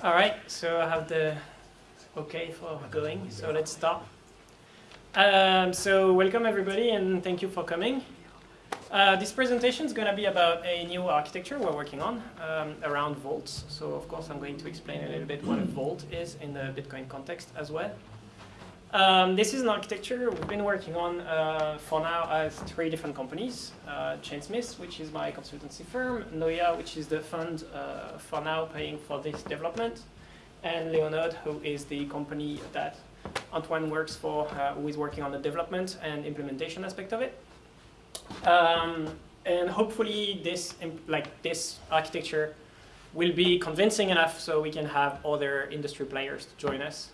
All right, so I have the okay for going, so let's start. Um, so welcome everybody and thank you for coming. Uh, this presentation is going to be about a new architecture we're working on um, around vaults. So of course I'm going to explain a little bit what a vault is in the Bitcoin context as well. Um, this is an architecture we've been working on uh, for now as three different companies. Uh, Chainsmith, which is my consultancy firm, Noya, which is the fund uh, for now paying for this development, and Leonode, who is the company that Antoine works for, uh, who is working on the development and implementation aspect of it. Um, and hopefully this, like this architecture will be convincing enough so we can have other industry players to join us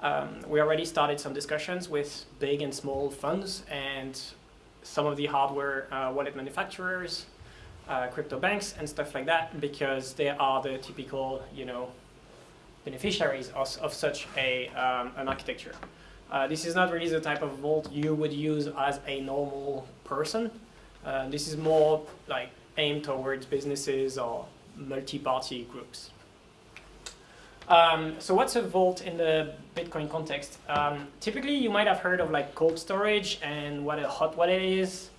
um, we already started some discussions with big and small funds and some of the hardware uh, wallet manufacturers, uh, crypto banks and stuff like that because they are the typical, you know, beneficiaries of, of such a, um, an architecture. Uh, this is not really the type of vault you would use as a normal person. Uh, this is more like aimed towards businesses or multi-party groups. Um, so what's a vault in the Bitcoin context? Um, typically, you might have heard of like cold storage and what a hot wallet is.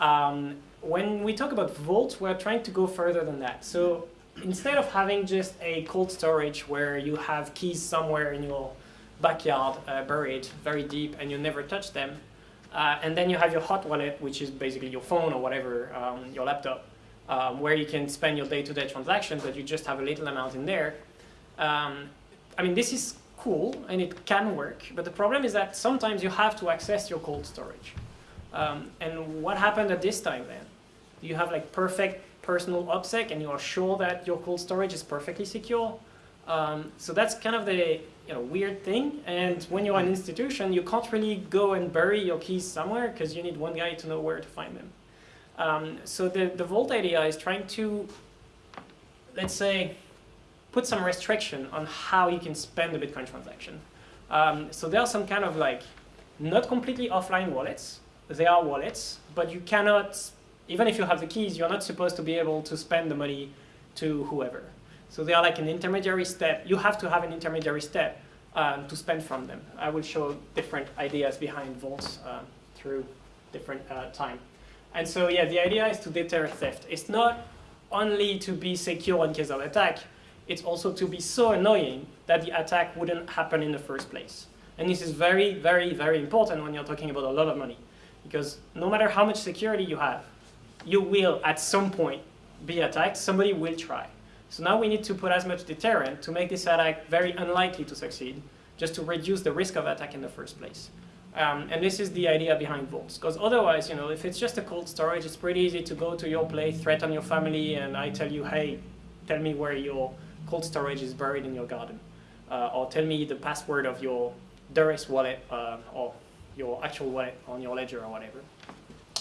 Um, when we talk about vaults, we're trying to go further than that. So instead of having just a cold storage where you have keys somewhere in your backyard uh, buried very deep and you never touch them, uh, and then you have your hot wallet, which is basically your phone or whatever, um, your laptop, um, where you can spend your day-to-day -day transactions, but you just have a little amount in there. Um, I mean, this is cool and it can work, but the problem is that sometimes you have to access your cold storage. Um, and what happened at this time then? You have like perfect personal OPSEC and you are sure that your cold storage is perfectly secure. Um, so that's kind of the you know, weird thing. And when you're an institution, you can't really go and bury your keys somewhere because you need one guy to know where to find them. Um, so the, the Vault idea is trying to, let's say, put some restriction on how you can spend the Bitcoin transaction. Um, so there are some kind of like, not completely offline wallets. They are wallets, but you cannot, even if you have the keys, you're not supposed to be able to spend the money to whoever. So they are like an intermediary step. You have to have an intermediary step um, to spend from them. I will show different ideas behind vaults uh, through different uh, time. And so yeah, the idea is to deter theft. It's not only to be secure in case of attack, it's also to be so annoying that the attack wouldn't happen in the first place. And this is very, very, very important when you're talking about a lot of money. Because no matter how much security you have, you will at some point be attacked, somebody will try. So now we need to put as much deterrent to make this attack very unlikely to succeed, just to reduce the risk of attack in the first place. Um, and this is the idea behind vaults, because otherwise, you know, if it's just a cold storage, it's pretty easy to go to your place, threaten your family, and I tell you, hey, tell me where your cold storage is buried in your garden. Uh, or tell me the password of your Duress wallet uh, or your actual wallet on your ledger or whatever.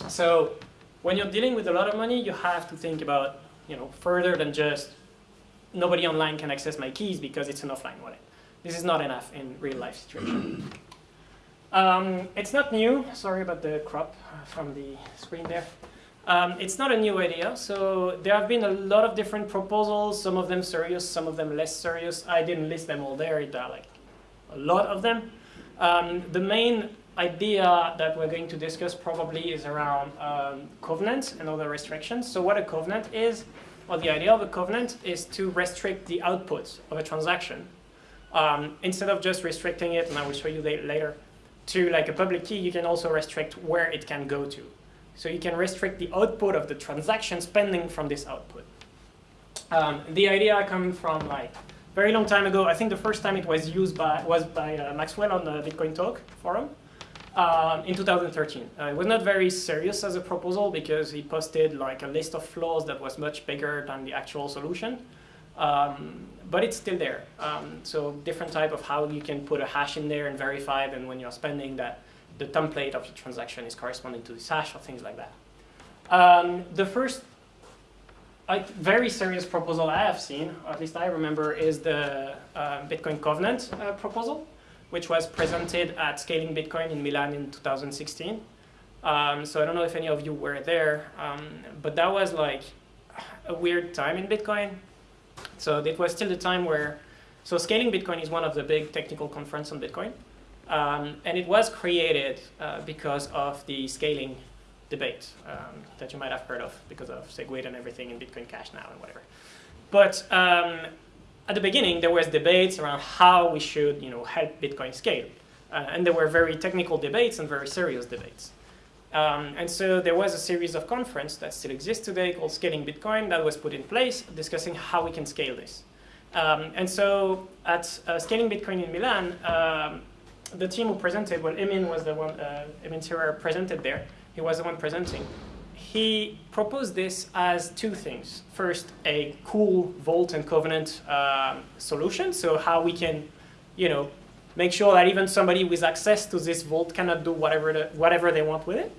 So when you're dealing with a lot of money, you have to think about you know, further than just nobody online can access my keys because it's an offline wallet. This is not enough in real life situation. Um, it's not new, sorry about the crop from the screen there. Um, it's not a new idea, so there have been a lot of different proposals, some of them serious, some of them less serious. I didn't list them all there, there are like a lot of them. Um, the main idea that we're going to discuss probably is around um, covenants and other restrictions. So what a covenant is, or the idea of a covenant is to restrict the output of a transaction. Um, instead of just restricting it, and I will show you later, to like a public key, you can also restrict where it can go to. So you can restrict the output of the transaction spending from this output. Um, the idea comes from like very long time ago. I think the first time it was used by was by uh, Maxwell on the Bitcoin Talk forum um, in 2013. Uh, it was not very serious as a proposal because he posted like a list of flaws that was much bigger than the actual solution. Um, but it's still there. Um, so different type of how you can put a hash in there and verify then when you're spending that the template of the transaction is corresponding to this hash or things like that. Um, the first uh, very serious proposal I have seen, at least I remember, is the uh, Bitcoin Covenant uh, proposal, which was presented at Scaling Bitcoin in Milan in 2016. Um, so I don't know if any of you were there, um, but that was like a weird time in Bitcoin. So it was still the time where So scaling Bitcoin is one of the big technical conference on Bitcoin. Um, and it was created uh, because of the scaling debate um, that you might have heard of because of SegWit and everything in Bitcoin Cash now and whatever. But um, at the beginning, there was debates around how we should you know, help Bitcoin scale. Uh, and there were very technical debates and very serious debates. Um, and so there was a series of conference that still exists today called Scaling Bitcoin that was put in place discussing how we can scale this. Um, and so at uh, Scaling Bitcoin in Milan, um, the team who presented, well, Emin was the one, uh, Emin Sirer presented there. He was the one presenting. He proposed this as two things. First, a cool Vault and Covenant uh, solution, so how we can, you know, make sure that even somebody with access to this Vault cannot do whatever, the, whatever they want with it.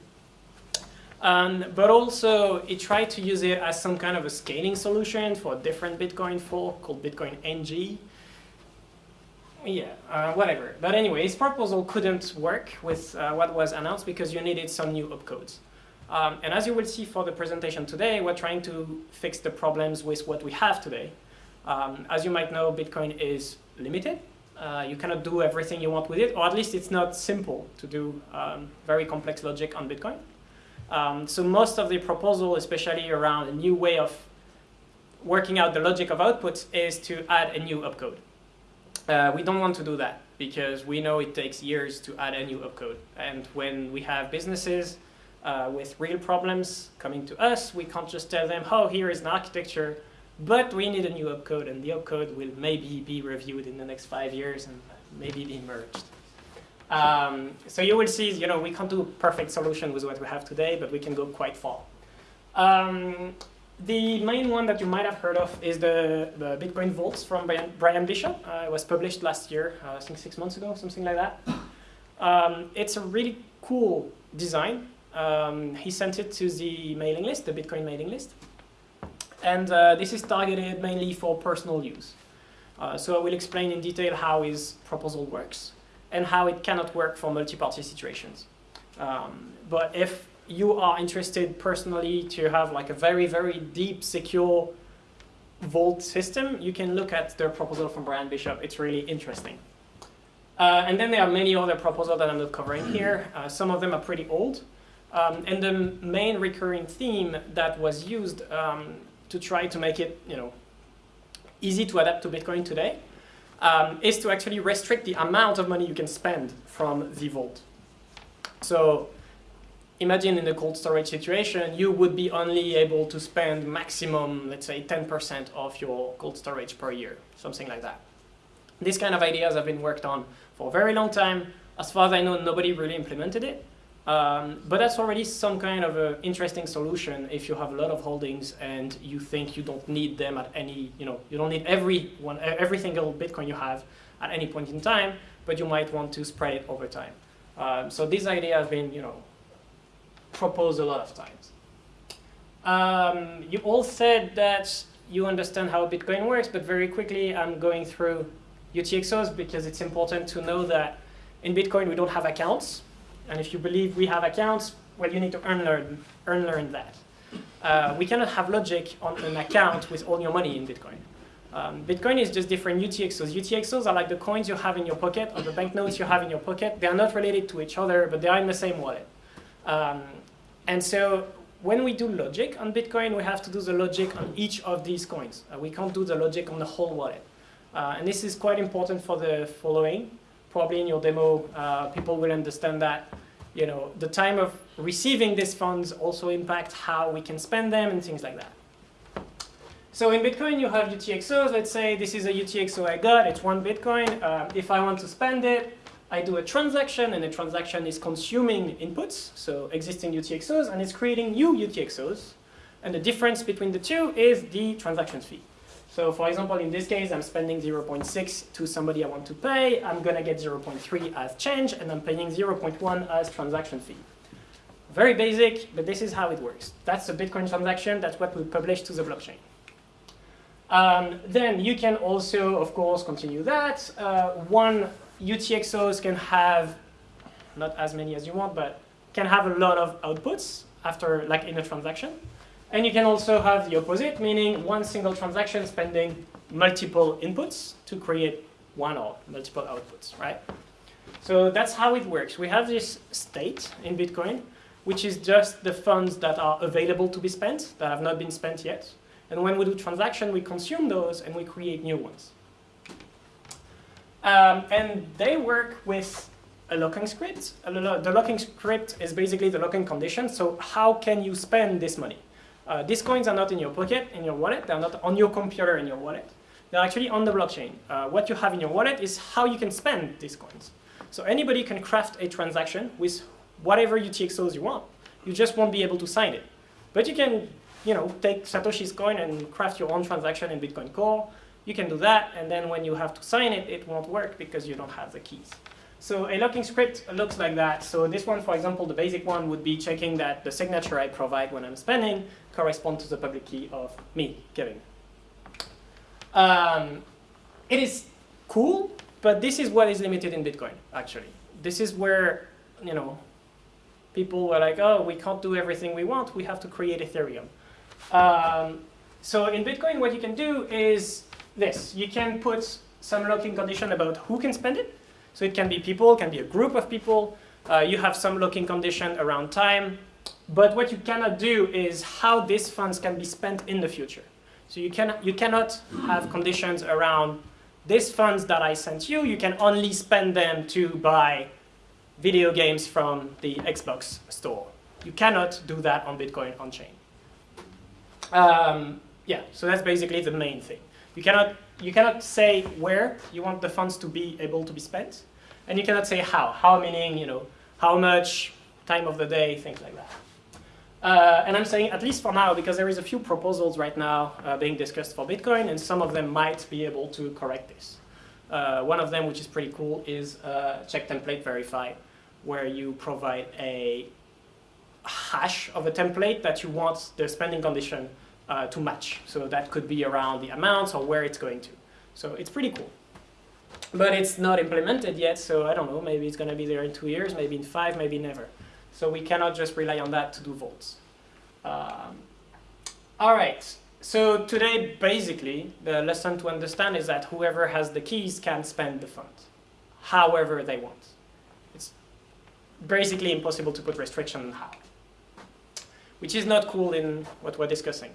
Um, but also, it tried to use it as some kind of a scaling solution for a different Bitcoin fork called Bitcoin NG. Yeah, uh, whatever. But anyway, his proposal couldn't work with uh, what was announced because you needed some new opcodes. Um, and as you will see for the presentation today, we're trying to fix the problems with what we have today. Um, as you might know, Bitcoin is limited. Uh, you cannot do everything you want with it, or at least it's not simple to do um, very complex logic on Bitcoin. Um, so most of the proposal, especially around a new way of working out the logic of outputs, is to add a new opcode. Uh, we don't want to do that because we know it takes years to add a new opcode. And when we have businesses uh, with real problems coming to us, we can't just tell them, oh, here is an architecture, but we need a new opcode, and the opcode will maybe be reviewed in the next five years and maybe be merged. Um, so you will see, you know, we can't do a perfect solution with what we have today, but we can go quite far. Um, the main one that you might have heard of is the, the Bitcoin Vaults from Bryan, Bryan Bishop. Uh, it was published last year, uh, I think six months ago, something like that. Um, it's a really cool design. Um, he sent it to the mailing list, the Bitcoin mailing list. And uh, this is targeted mainly for personal use. Uh, so I will explain in detail how his proposal works and how it cannot work for multi-party situations. Um, but if you are interested personally to have like a very, very deep, secure vault system, you can look at the proposal from Bryan Bishop. It's really interesting. Uh, and then there are many other proposals that I'm not covering here. Uh, some of them are pretty old. Um, and the main recurring theme that was used um, to try to make it you know, easy to adapt to Bitcoin today um, is to actually restrict the amount of money you can spend from the vault. So imagine in a cold storage situation, you would be only able to spend maximum, let's say 10% of your cold storage per year, something like that. These kind of ideas have been worked on for a very long time. As far as I know, nobody really implemented it. Um, but that's already some kind of an interesting solution if you have a lot of holdings and you think you don't need them at any, you know, you don't need every one, every single Bitcoin you have at any point in time, but you might want to spread it over time. Um, so this idea has been, you know, proposed a lot of times. Um, you all said that you understand how Bitcoin works, but very quickly I'm going through UTXOs because it's important to know that in Bitcoin we don't have accounts. And if you believe we have accounts, well, you need to earn learn, earn learn that. Uh, we cannot have logic on an account with all your money in Bitcoin. Um, Bitcoin is just different UTXOs. UTXOs are like the coins you have in your pocket or the banknotes you have in your pocket. They are not related to each other, but they are in the same wallet. Um, and so when we do logic on Bitcoin, we have to do the logic on each of these coins. Uh, we can't do the logic on the whole wallet. Uh, and this is quite important for the following. Probably in your demo, uh, people will understand that you know, the time of receiving these funds also impacts how we can spend them and things like that. So in Bitcoin, you have UTXOs. Let's say this is a UTXO I got. It's one Bitcoin. Uh, if I want to spend it, I do a transaction, and a transaction is consuming inputs, so existing UTXOs, and it's creating new UTXOs. And the difference between the two is the transaction fee. So for example, in this case, I'm spending 0.6 to somebody I want to pay. I'm going to get 0.3 as change, and I'm paying 0.1 as transaction fee. Very basic, but this is how it works. That's a Bitcoin transaction. That's what we publish to the blockchain. Um, then you can also, of course, continue that. Uh, one UTXOs can have, not as many as you want, but can have a lot of outputs after, like in a transaction. And you can also have the opposite, meaning one single transaction spending multiple inputs to create one or multiple outputs, right? So that's how it works. We have this state in Bitcoin, which is just the funds that are available to be spent, that have not been spent yet. And when we do transaction, we consume those and we create new ones. Um, and they work with a locking script. The locking script is basically the locking condition. So how can you spend this money? Uh, these coins are not in your pocket, in your wallet. They're not on your computer in your wallet. They're actually on the blockchain. Uh, what you have in your wallet is how you can spend these coins. So anybody can craft a transaction with whatever UTXOs you want. You just won't be able to sign it. But you can you know, take Satoshi's coin and craft your own transaction in Bitcoin Core. You can do that, and then when you have to sign it, it won't work because you don't have the keys. So a locking script looks like that. So this one, for example, the basic one would be checking that the signature I provide when I'm spending corresponds to the public key of me, Kevin. Um, it is cool, but this is what is limited in Bitcoin, actually. This is where, you know, people were like, oh, we can't do everything we want. We have to create Ethereum. Um, so in Bitcoin, what you can do is this. You can put some locking condition about who can spend it. So it can be people, can be a group of people. Uh, you have some locking condition around time. But what you cannot do is how these funds can be spent in the future. So you, can, you cannot have conditions around these funds that I sent you, you can only spend them to buy video games from the Xbox store. You cannot do that on Bitcoin on-chain. Um, yeah, so that's basically the main thing. You cannot, you cannot say where you want the funds to be able to be spent, and you cannot say how. How meaning, you know, how much, time of the day, things like that. Uh, and I'm saying at least for now, because there is a few proposals right now uh, being discussed for Bitcoin, and some of them might be able to correct this. Uh, one of them, which is pretty cool, is uh, check template verify, where you provide a hash of a template that you want the spending condition uh, to match. So that could be around the amounts or where it's going to. So it's pretty cool. But it's not implemented yet, so I don't know, maybe it's going to be there in two years, maybe in five, maybe never. So we cannot just rely on that to do vaults. Um, all right, so today, basically, the lesson to understand is that whoever has the keys can spend the funds, however they want. It's basically impossible to put restriction on how, which is not cool in what we're discussing.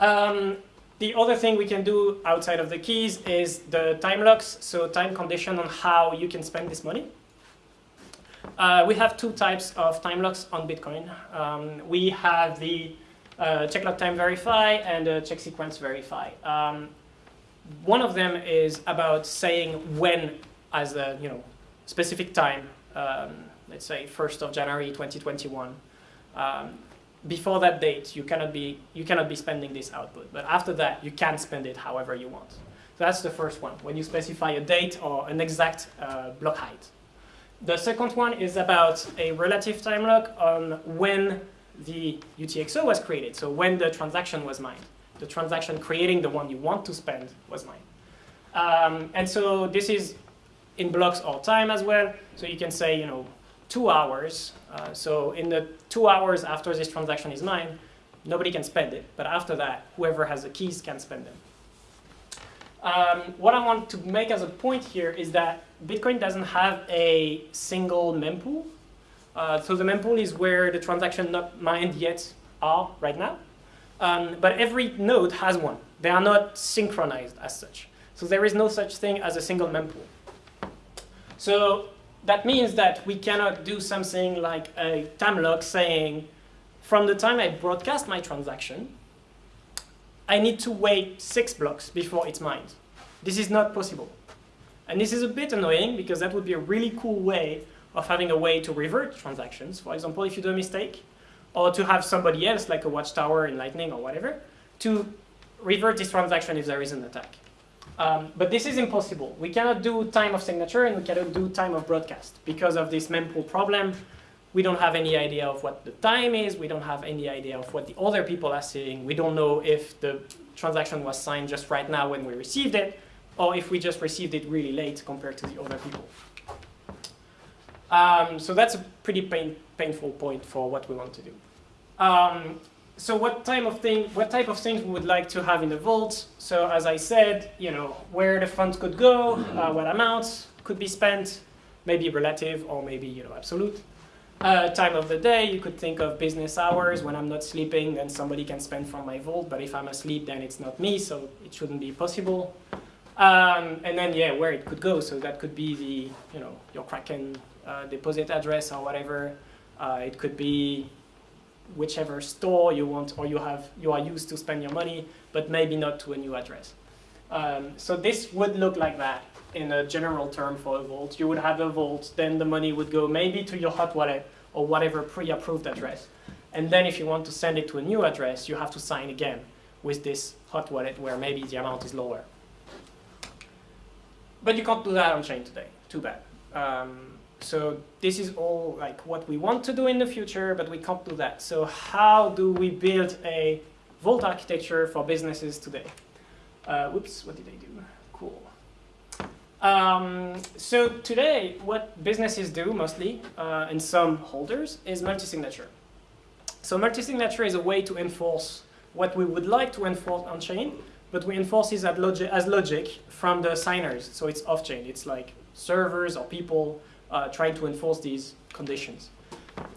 Um, the other thing we can do outside of the keys is the time locks, so time condition on how you can spend this money. Uh, we have two types of time locks on Bitcoin. Um, we have the uh, check lock time verify and the check sequence verify. Um, one of them is about saying when as a you know specific time, um, let's say 1st of January 2021, um, before that date, you cannot be you cannot be spending this output. But after that, you can spend it however you want. So that's the first one, when you specify a date or an exact uh, block height. The second one is about a relative time lock on when the UTXO was created, so when the transaction was mined. The transaction creating the one you want to spend was mined. Um, and so this is in blocks or time as well. So you can say, you know, two hours. Uh, so in the two hours after this transaction is mined, nobody can spend it. But after that, whoever has the keys can spend them. Um, what I want to make as a point here is that Bitcoin doesn't have a single mempool. Uh, so the mempool is where the transaction not mined yet are right now. Um, but every node has one. They are not synchronized as such. So there is no such thing as a single mempool. So that means that we cannot do something like a time lock saying, from the time I broadcast my transaction, I need to wait six blocks before it's mined. This is not possible. And this is a bit annoying because that would be a really cool way of having a way to revert transactions. For example, if you do a mistake, or to have somebody else, like a watchtower in Lightning or whatever, to revert this transaction if there is an attack. Um, but this is impossible. We cannot do time of signature and we cannot do time of broadcast because of this mempool problem we don't have any idea of what the time is. We don't have any idea of what the other people are seeing. We don't know if the transaction was signed just right now when we received it, or if we just received it really late compared to the other people. Um, so that's a pretty pain, painful point for what we want to do. Um, so what type of thing, what type of things we would like to have in the vault? So as I said, you know, where the funds could go, uh, what amounts could be spent, maybe relative or maybe you know absolute. Uh, time of the day, you could think of business hours. When I'm not sleeping, then somebody can spend from my vault. But if I'm asleep, then it's not me, so it shouldn't be possible. Um, and then yeah, where it could go. So that could be the you know your Kraken uh, deposit address or whatever. Uh, it could be whichever store you want or you have you are used to spend your money, but maybe not to a new address. Um, so this would look like that in a general term for a vault. You would have a vault, then the money would go maybe to your hot wallet or whatever pre-approved address. And then if you want to send it to a new address, you have to sign again with this hot wallet where maybe the amount is lower. But you can't do that on chain today, too bad. Um, so this is all like what we want to do in the future, but we can't do that. So how do we build a Vault architecture for businesses today? Uh, whoops, what did I do? Cool. Um, so today, what businesses do mostly, uh, and some holders, is multi-signature. So multi-signature is a way to enforce what we would like to enforce on-chain, but we enforce it as logic, as logic from the signers. So it's off-chain. It's like servers or people uh, trying to enforce these conditions.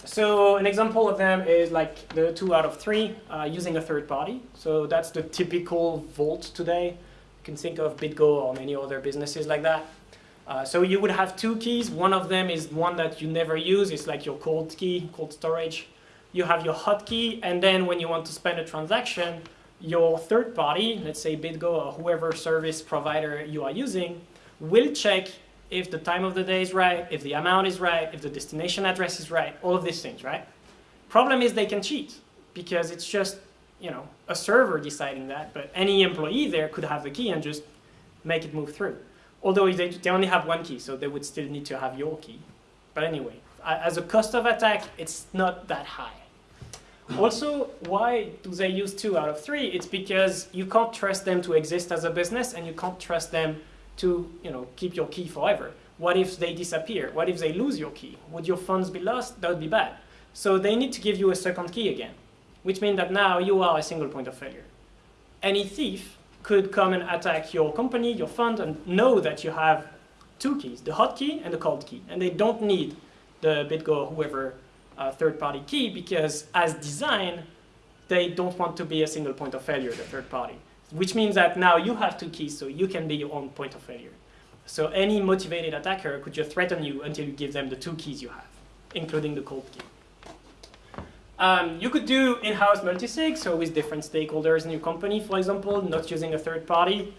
So an example of them is like the two out of three uh, using a third party. So that's the typical vault today. You can think of BitGo or many other businesses like that. Uh, so you would have two keys. One of them is one that you never use. It's like your cold key, cold storage. You have your hot key, and then when you want to spend a transaction, your third party, let's say BitGo or whoever service provider you are using, will check if the time of the day is right, if the amount is right, if the destination address is right, all of these things, right? Problem is they can cheat because it's just, you know, a server deciding that, but any employee there could have the key and just make it move through. Although they, they only have one key, so they would still need to have your key. But anyway, as a cost of attack, it's not that high. Also, why do they use two out of three? It's because you can't trust them to exist as a business and you can't trust them to you know, keep your key forever. What if they disappear? What if they lose your key? Would your funds be lost? That would be bad. So they need to give you a second key again, which means that now you are a single point of failure. Any thief could come and attack your company, your fund, and know that you have two keys, the hot key and the cold key. And they don't need the BitGo or whoever uh, third-party key because as designed, they don't want to be a single point of failure, the third party which means that now you have two keys, so you can be your own point of failure. So any motivated attacker could just threaten you until you give them the two keys you have, including the cold key. Um, you could do in-house multisig, so with different stakeholders in your company, for example, not using a third party.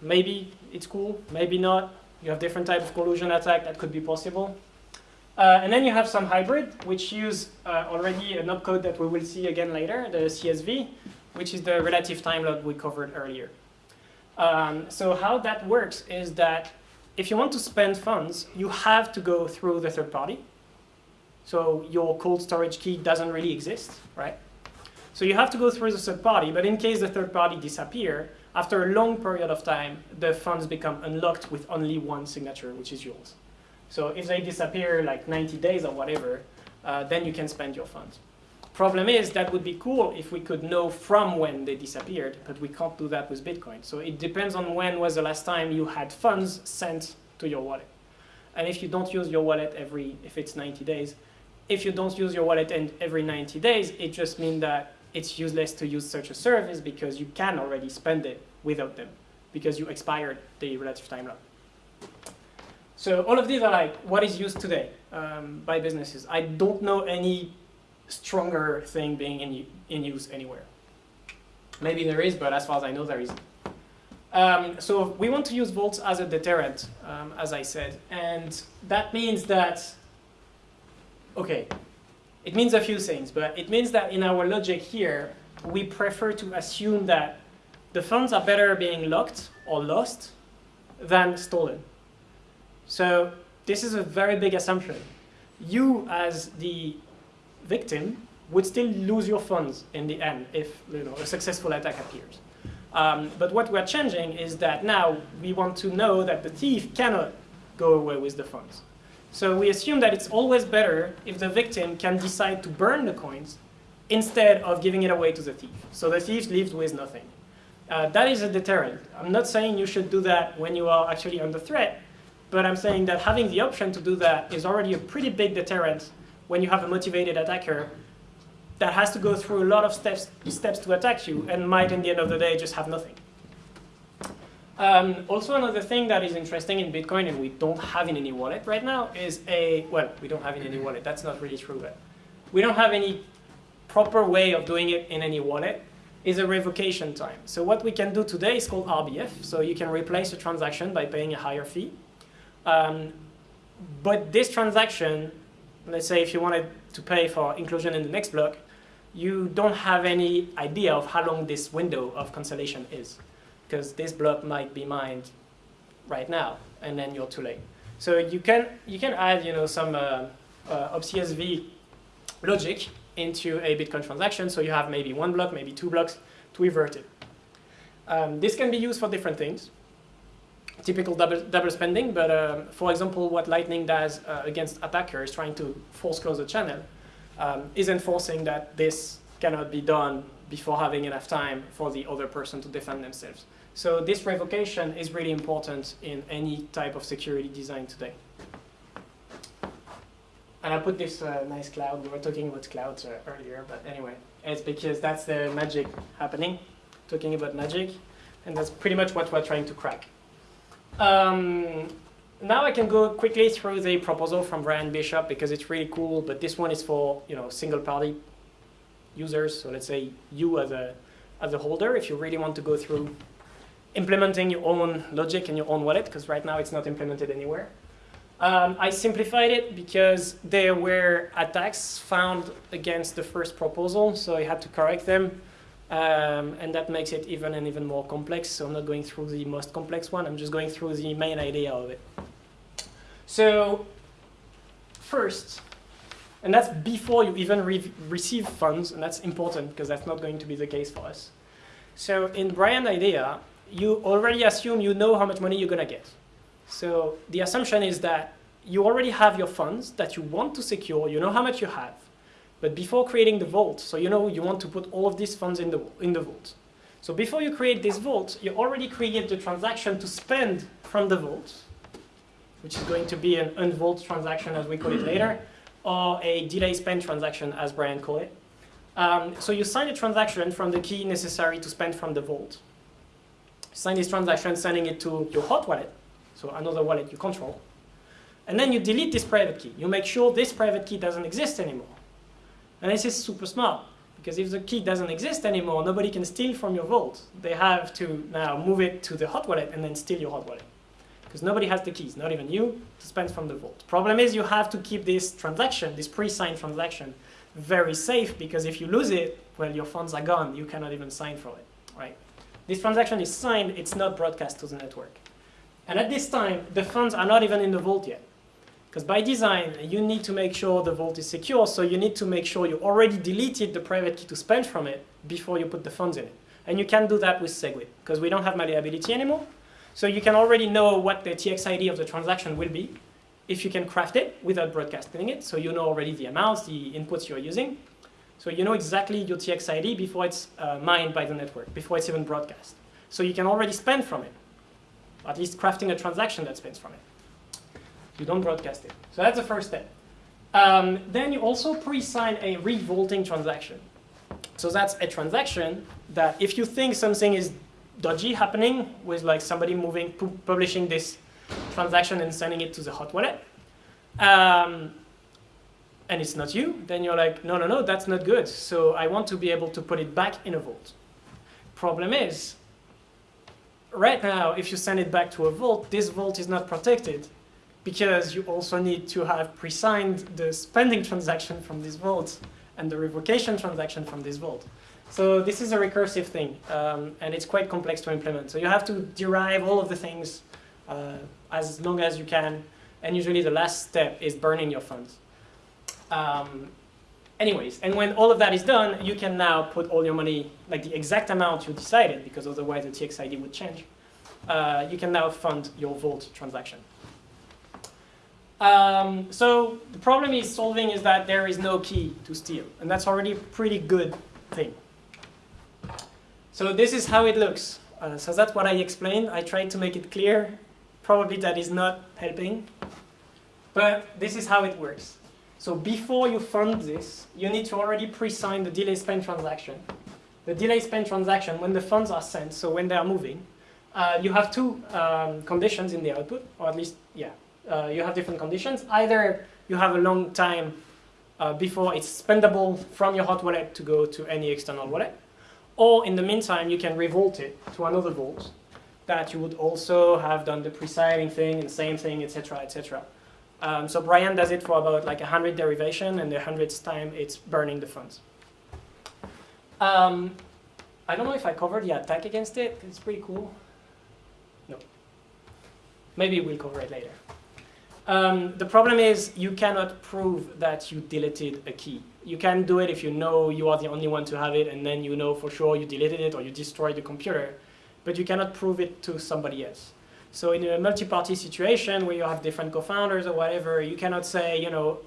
Maybe it's cool, maybe not. You have different type of collusion attack that could be possible. Uh, and then you have some hybrid, which use uh, already an opcode that we will see again later, the CSV, which is the relative time lock we covered earlier. Um, so how that works is that if you want to spend funds, you have to go through the third party. So your cold storage key doesn't really exist, right? So you have to go through the third party, but in case the third party disappear, after a long period of time, the funds become unlocked with only one signature, which is yours. So if they disappear like 90 days or whatever, uh, then you can spend your funds. Problem is, that would be cool if we could know from when they disappeared, but we can't do that with Bitcoin. So it depends on when was the last time you had funds sent to your wallet. And if you don't use your wallet every, if it's 90 days, if you don't use your wallet every 90 days, it just means that it's useless to use such a service because you can already spend it without them because you expired the relative time lock. So all of these are like what is used today um, by businesses. I don't know any stronger thing being in, in use anywhere. Maybe there is, but as far as I know, there isn't. Um, so we want to use vaults as a deterrent, um, as I said. And that means that, okay, it means a few things, but it means that in our logic here, we prefer to assume that the funds are better being locked or lost than stolen. So this is a very big assumption. You, as the victim would still lose your funds in the end if you know, a successful attack appears. Um, but what we're changing is that now we want to know that the thief cannot go away with the funds. So we assume that it's always better if the victim can decide to burn the coins instead of giving it away to the thief. So the thief leaves with nothing. Uh, that is a deterrent. I'm not saying you should do that when you are actually under threat, but I'm saying that having the option to do that is already a pretty big deterrent when you have a motivated attacker that has to go through a lot of steps, steps to attack you and might, in the end of the day, just have nothing. Um, also, another thing that is interesting in Bitcoin, and we don't have in any wallet right now, is a, well, we don't have in any wallet. That's not really true, but we don't have any proper way of doing it in any wallet is a revocation time. So what we can do today is called RBF. So you can replace a transaction by paying a higher fee. Um, but this transaction, let's say if you wanted to pay for inclusion in the next block, you don't have any idea of how long this window of cancellation is because this block might be mined right now, and then you're too late. So you can you can add you know some uh, uh, logic into a Bitcoin transaction, so you have maybe one block, maybe two blocks to revert it. Um, this can be used for different things. Typical double, double spending, but um, for example, what Lightning does uh, against attackers trying to force close a channel um, is enforcing that this cannot be done before having enough time for the other person to defend themselves. So this revocation is really important in any type of security design today. And I put this uh, nice cloud. We were talking about clouds uh, earlier, but anyway, it's because that's the magic happening, talking about magic, and that's pretty much what we're trying to crack. Um, now I can go quickly through the proposal from Bryan Bishop because it's really cool, but this one is for you know single party users. So let's say you as a as a holder, if you really want to go through implementing your own logic in your own wallet, because right now it's not implemented anywhere. Um, I simplified it because there were attacks found against the first proposal, so I had to correct them. Um, and that makes it even and even more complex. So I'm not going through the most complex one. I'm just going through the main idea of it. So first, and that's before you even re receive funds, and that's important because that's not going to be the case for us. So in Bryan idea, you already assume you know how much money you're going to get. So the assumption is that you already have your funds that you want to secure, you know how much you have. But before creating the vault, so you know you want to put all of these funds in the, in the vault. So before you create this vault, you already create the transaction to spend from the vault, which is going to be an unvault transaction as we call it later, or a delay spend transaction as Bryan called it. Um, so you sign a transaction from the key necessary to spend from the vault. Sign this transaction, sending it to your hot wallet, so another wallet you control. And then you delete this private key. You make sure this private key doesn't exist anymore. And this is super smart, because if the key doesn't exist anymore, nobody can steal from your vault. They have to now move it to the hot wallet and then steal your hot wallet. Because nobody has the keys, not even you, to spend from the vault. Problem is you have to keep this transaction, this pre-signed transaction, very safe, because if you lose it, well, your funds are gone. You cannot even sign for it, right? This transaction is signed, it's not broadcast to the network. And at this time, the funds are not even in the vault yet. Because by design, you need to make sure the vault is secure, so you need to make sure you already deleted the private key to spend from it before you put the funds in it. And you can do that with SegWit, because we don't have malleability anymore. So you can already know what the TXID of the transaction will be if you can craft it without broadcasting it. So you know already the amounts, the inputs you're using. So you know exactly your TXID before it's uh, mined by the network, before it's even broadcast. So you can already spend from it at least crafting a transaction that spends from it. You don't broadcast it. So that's the first step. Um, then you also pre-sign a revolting transaction. So that's a transaction that if you think something is dodgy happening with like somebody moving, pu publishing this transaction and sending it to the hot wallet, um, and it's not you, then you're like, no, no, no, that's not good. So I want to be able to put it back in a vault. Problem is, right now, if you send it back to a vault, this vault is not protected because you also need to have pre-signed the spending transaction from this vault and the revocation transaction from this vault. So this is a recursive thing, um, and it's quite complex to implement. So you have to derive all of the things uh, as long as you can, and usually the last step is burning your funds. Um, anyways, and when all of that is done, you can now put all your money, like the exact amount you decided, because otherwise the TXID would change. Uh, you can now fund your Vault transaction. Um, so the problem is solving is that there is no key to steal, and that's already a pretty good thing. So this is how it looks. Uh, so that's what I explained. I tried to make it clear. Probably that is not helping, but this is how it works. So before you fund this, you need to already pre-sign the delay spend transaction. The delay spend transaction, when the funds are sent, so when they are moving, uh, you have two um, conditions in the output, or at least, yeah, uh, you have different conditions. Either you have a long time uh, before it's spendable from your hot wallet to go to any external wallet, or in the meantime, you can revolt it to another vault that you would also have done the pre-signing thing and same thing, etc., etc. Um, so Bryan does it for about like 100 derivation, and the 100th time it's burning the funds. Um, I don't know if I covered the attack against it. It's pretty cool. No. Maybe we'll cover it later. Um, the problem is you cannot prove that you deleted a key. You can do it if you know you are the only one to have it and then you know for sure you deleted it or you destroyed the computer, but you cannot prove it to somebody else. So in a multi-party situation where you have different co-founders or whatever, you cannot say, you know,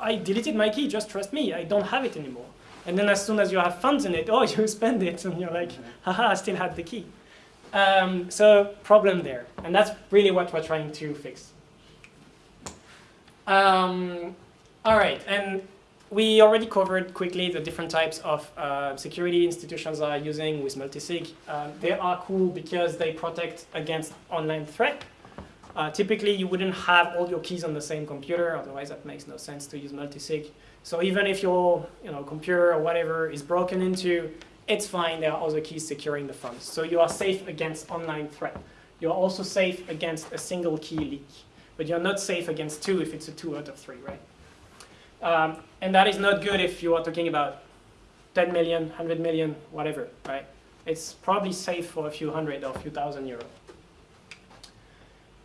I deleted my key, just trust me, I don't have it anymore. And then as soon as you have funds in it, oh, you spend it, and you're like, haha, I still had the key. Um, so problem there, and that's really what we're trying to fix. Um, all right, and we already covered quickly the different types of uh, security institutions are using with multisig. Um, they are cool because they protect against online threat. Uh, typically, you wouldn't have all your keys on the same computer, otherwise that makes no sense to use multisig. So even if your you know, computer or whatever is broken into, it's fine, there are other keys securing the funds. So you are safe against online threat. You're also safe against a single key leak but you're not safe against two if it's a two out of three, right? Um, and that is not good if you are talking about 10 million, 100 million, whatever, right? It's probably safe for a few hundred or a few thousand euro.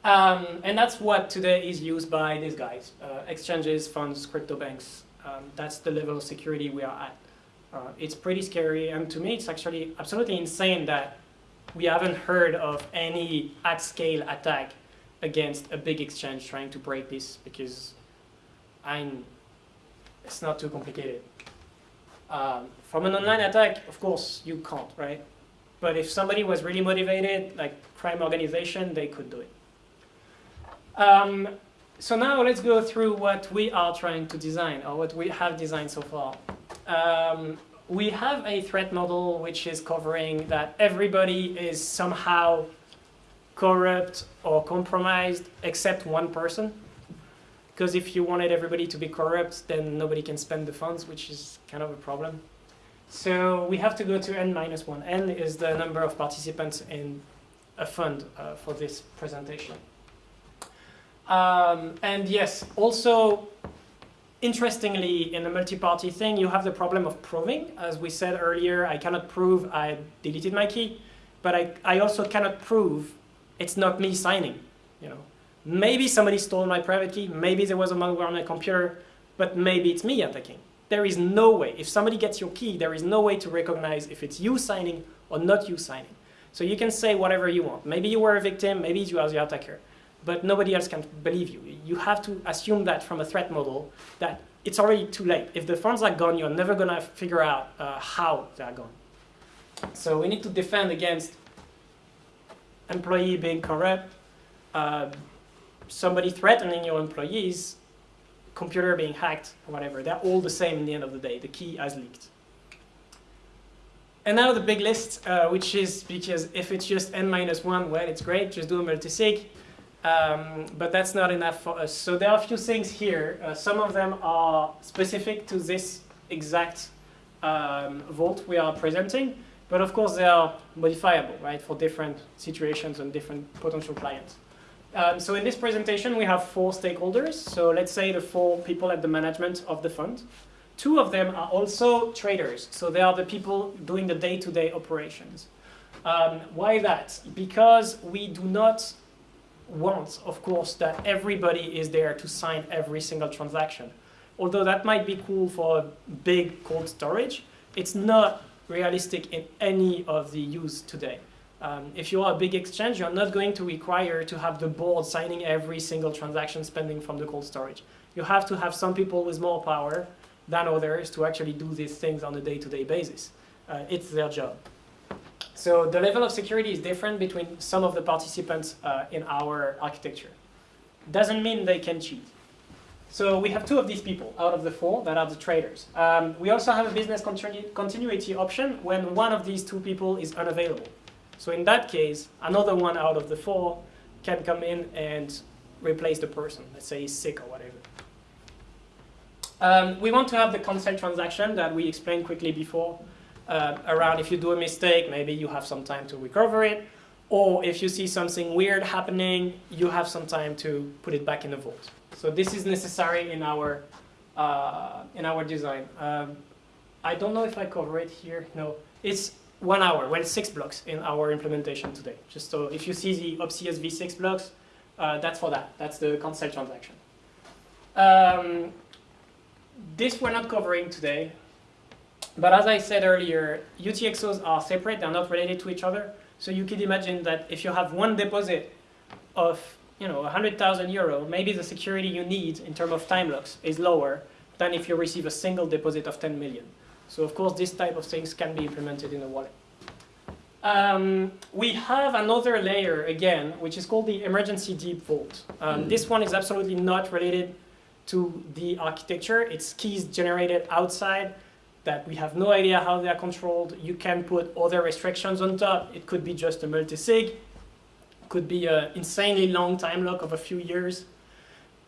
Um, and that's what today is used by these guys, uh, exchanges, funds, crypto banks. Um, that's the level of security we are at. Uh, it's pretty scary, and to me it's actually absolutely insane that we haven't heard of any at-scale attack against a big exchange trying to break this because I'm, it's not too complicated. Um, from an online attack, of course, you can't, right? But if somebody was really motivated, like crime organization, they could do it. Um, so now let's go through what we are trying to design, or what we have designed so far. Um, we have a threat model which is covering that everybody is somehow corrupt or compromised except one person. Because if you wanted everybody to be corrupt, then nobody can spend the funds, which is kind of a problem. So we have to go to n minus 1. n is the number of participants in a fund uh, for this presentation. Um, and yes, also, interestingly, in a multi-party thing, you have the problem of proving. As we said earlier, I cannot prove I deleted my key, but I, I also cannot prove it's not me signing. You know, maybe somebody stole my private key, maybe there was a malware on my computer, but maybe it's me attacking. There is no way. If somebody gets your key, there is no way to recognize if it's you signing or not you signing. So you can say whatever you want. Maybe you were a victim, maybe you are the attacker, but nobody else can believe you. You have to assume that from a threat model that it's already too late. If the funds are gone, you're never gonna figure out uh, how they are gone. So we need to defend against employee being corrupt, uh, somebody threatening your employees, computer being hacked, whatever. They're all the same in the end of the day. The key has leaked. And now the big list, uh, which is because if it's just n minus 1, well, it's great, just do a multisig. Um, but that's not enough for us. So there are a few things here. Uh, some of them are specific to this exact um, vault we are presenting. But of course, they are modifiable, right, for different situations and different potential clients. Um, so in this presentation, we have four stakeholders. So let's say the four people at the management of the fund. Two of them are also traders. So they are the people doing the day-to-day -day operations. Um, why that? Because we do not want, of course, that everybody is there to sign every single transaction. Although that might be cool for big cold storage, it's not realistic in any of the use today. Um, if you are a big exchange, you're not going to require to have the board signing every single transaction spending from the cold storage. You have to have some people with more power than others to actually do these things on a day-to-day -day basis. Uh, it's their job. So the level of security is different between some of the participants uh, in our architecture. Doesn't mean they can cheat. So we have two of these people out of the four that are the traders. Um, we also have a business continu continuity option when one of these two people is unavailable. So in that case, another one out of the four can come in and replace the person. Let's say he's sick or whatever. Um, we want to have the consent transaction that we explained quickly before uh, around if you do a mistake, maybe you have some time to recover it. Or if you see something weird happening, you have some time to put it back in the vault. So this is necessary in our uh, in our design. Um, I don't know if I cover it here. No, it's one hour, well, six blocks in our implementation today. Just so if you see the OPCS v6 blocks, uh, that's for that. That's the consent transaction. Um, this we're not covering today. But as I said earlier, UTXOs are separate. They're not related to each other. So you could imagine that if you have one deposit of you know, 100,000 euro, maybe the security you need in terms of time locks is lower than if you receive a single deposit of 10 million. So of course, this type of things can be implemented in a wallet. Um, we have another layer again, which is called the emergency deep vault. Um, mm. This one is absolutely not related to the architecture. It's keys generated outside that we have no idea how they are controlled. You can put other restrictions on top. It could be just a multi-sig could be an insanely long time lock of a few years,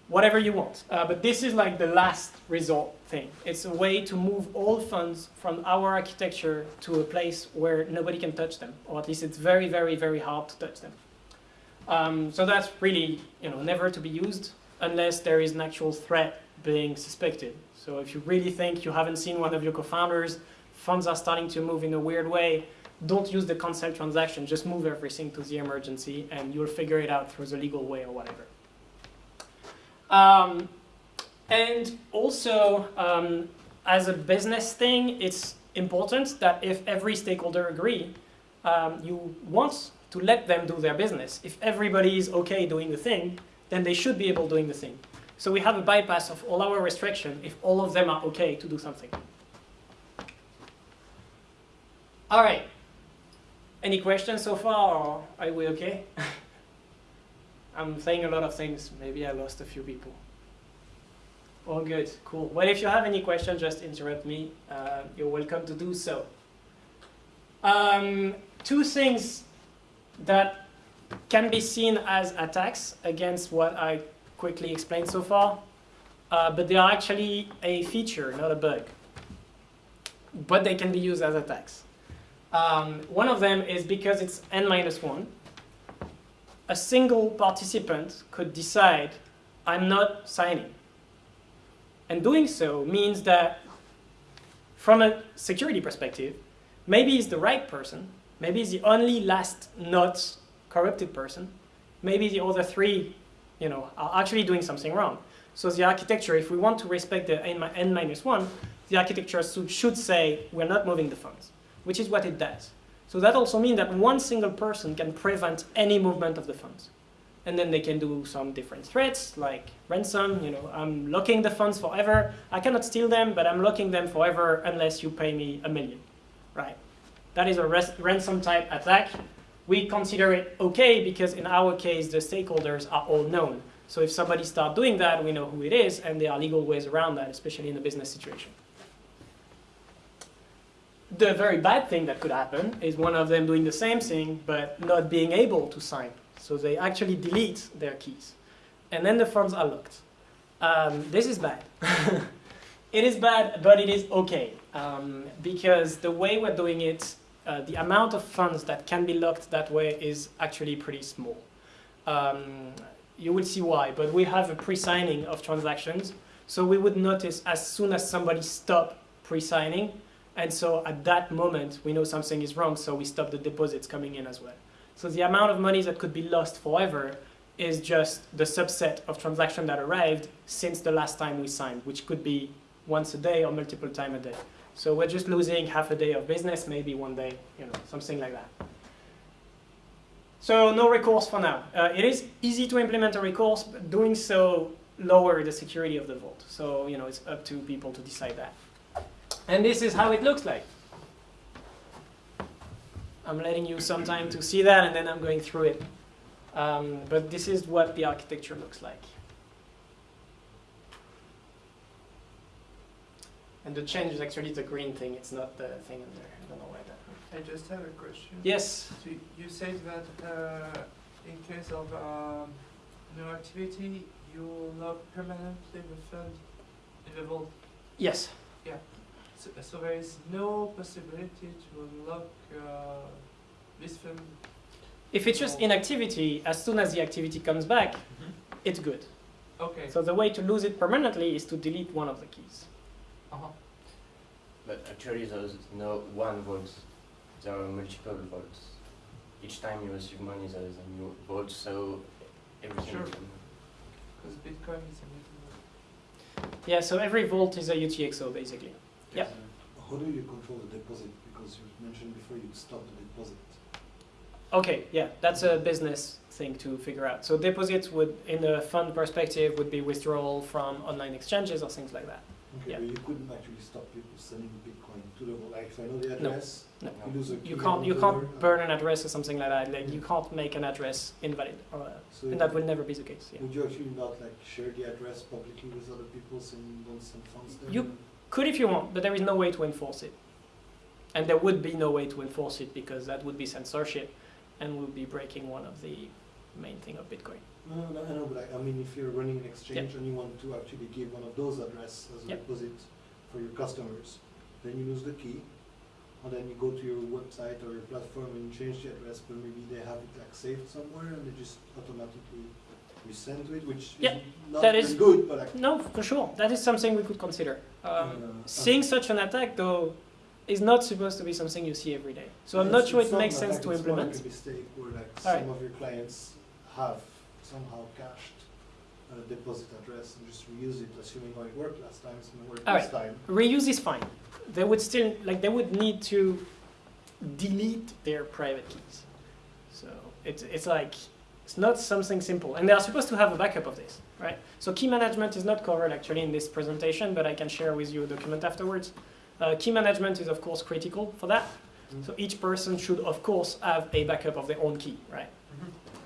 whatever you want. Uh, but this is like the last resort thing. It's a way to move all funds from our architecture to a place where nobody can touch them, or at least it's very, very, very hard to touch them. Um, so that's really you know, never to be used unless there is an actual threat being suspected. So if you really think you haven't seen one of your co-founders, funds are starting to move in a weird way, don't use the consent transaction, just move everything to the emergency and you'll figure it out through the legal way or whatever. Um, and also, um, as a business thing, it's important that if every stakeholder agree, um, you want to let them do their business. If everybody is okay doing the thing, then they should be able doing the thing. So we have a bypass of all our restriction if all of them are okay to do something. All right, any questions so far, or are we okay? I'm saying a lot of things. Maybe I lost a few people. All good, cool. Well, if you have any questions, just interrupt me. Uh, you're welcome to do so. Um, two things that can be seen as attacks against what I quickly explained so far, uh, but they are actually a feature, not a bug. But they can be used as attacks. Um, one of them is because it's n minus 1, a single participant could decide, I'm not signing. And doing so means that from a security perspective, maybe he's the right person, maybe he's the only last not corrupted person, maybe the other three you know, are actually doing something wrong. So the architecture, if we want to respect the n minus 1, the architecture should say we're not moving the funds which is what it does. So that also means that one single person can prevent any movement of the funds. And then they can do some different threats, like ransom, you know, I'm locking the funds forever. I cannot steal them, but I'm locking them forever unless you pay me a million, right? That is a ransom type attack. We consider it okay because in our case, the stakeholders are all known. So if somebody starts doing that, we know who it is, and there are legal ways around that, especially in a business situation the very bad thing that could happen is one of them doing the same thing but not being able to sign. So they actually delete their keys. And then the funds are locked. Um, this is bad. it is bad, but it is okay. Um, because the way we're doing it, uh, the amount of funds that can be locked that way is actually pretty small. Um, you will see why, but we have a pre-signing of transactions. So we would notice as soon as somebody stopped pre-signing, and so at that moment, we know something is wrong, so we stop the deposits coming in as well. So the amount of money that could be lost forever is just the subset of transactions that arrived since the last time we signed, which could be once a day or multiple times a day. So we're just losing half a day of business, maybe one day, you know, something like that. So no recourse for now. Uh, it is easy to implement a recourse, but doing so lower the security of the vault. So you know it's up to people to decide that. And this is how it looks like. I'm letting you some time to see that, and then I'm going through it. Um, but this is what the architecture looks like. And the change is actually the green thing. It's not the thing in there. I don't know why that. I just have a question. Yes. So you said that uh, in case of um, no activity, you will not permanently refund the vault. Yes. So, so there is no possibility to unlock uh, this fund. If it's just inactivity, as soon as the activity comes back, it's good. Okay. So the way to lose it permanently is to delete one of the keys. uh-huh. But actually, there's no one vault. There are multiple vaults. Each time you receive money, there is a new vault, so everything. Sure. can- Because Bitcoin is a little. Yeah, so every vault is a UTXO basically. Yep. How do you control the deposit? Because you mentioned before you'd stop the deposit. Okay, yeah, that's a business thing to figure out. So deposits would, in the fund perspective, would be withdrawal from online exchanges or things like that. Okay, Yeah. but you couldn't actually stop people sending Bitcoin to the. Like if I know the address, no. you lose a key You can't, you can't burn an address or something like that. Like you can't make an address invalid, or, uh, So and that would never be the case. Yeah. would you actually not like share the address publicly with other people saying don't send funds there? You- Could if you want, but there is no way to enforce it. And there would be no way to enforce it because that would be censorship and would be breaking one of the main thing of Bitcoin. No, no, I know, but I, I mean, if you're running an exchange and you want to actually give one of those addresses as a Yep. deposit for your customers, then you lose the key, and then you go to your website or your platform and change the address, but maybe they have it like saved somewhere and they just automatically resend to it, which Yeah, is not that good, but like. No, for sure. That is something we could consider. Um, uh, seeing such an attack, though, is not supposed to be something you see every day. So I'm not sure it makes sense to it's implement. like a mistake where like some of your clients have somehow cached a deposit address and just reuse it, assuming how it worked last time, it's gonna work Alright. this time. Reuse is fine. They would still like they would need to delete their private keys. So it's it's like it's not something simple, and they are supposed to have a backup of this, right? So key management is not covered actually in this presentation, but I can share with you a document afterwards. Uh, key management is of course critical for that. Mm. So each person should of course have a backup of their own key, right?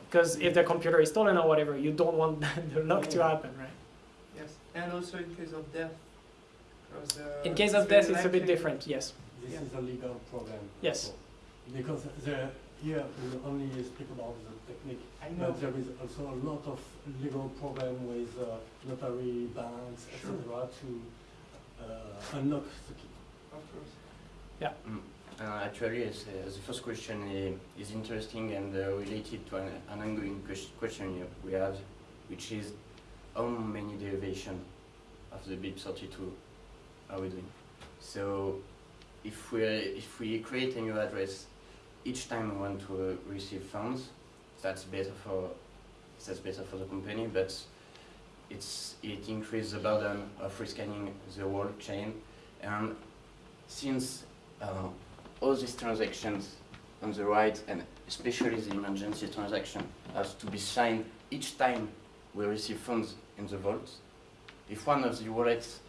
Because if their computer is stolen or whatever, you don't want the lock to happen, right? Yes. And also in case of death. uh, In case of death, it's a bit different, yes. This Yeah. is a legal problem. Yes. Because there, here we only speak about the technique, I know. but there is also a lot of legal problem with uh, notary, banks, Sure. etc. to uh, unlock the key. Of course. Mm. Uh, actually, it's, uh, the first question i- is interesting and uh, related to an, an ongoing question we have, which is how many derivation of the BIP32 are we doing? So, if we if we create a new address each time we want to uh, receive funds, that's better for that's better for the company, but it's it increases the burden of rescanning the whole chain, and since uh, all these transactions on the right, and especially the emergency transaction, has to be signed each time we receive funds in the vault. If one of the wallets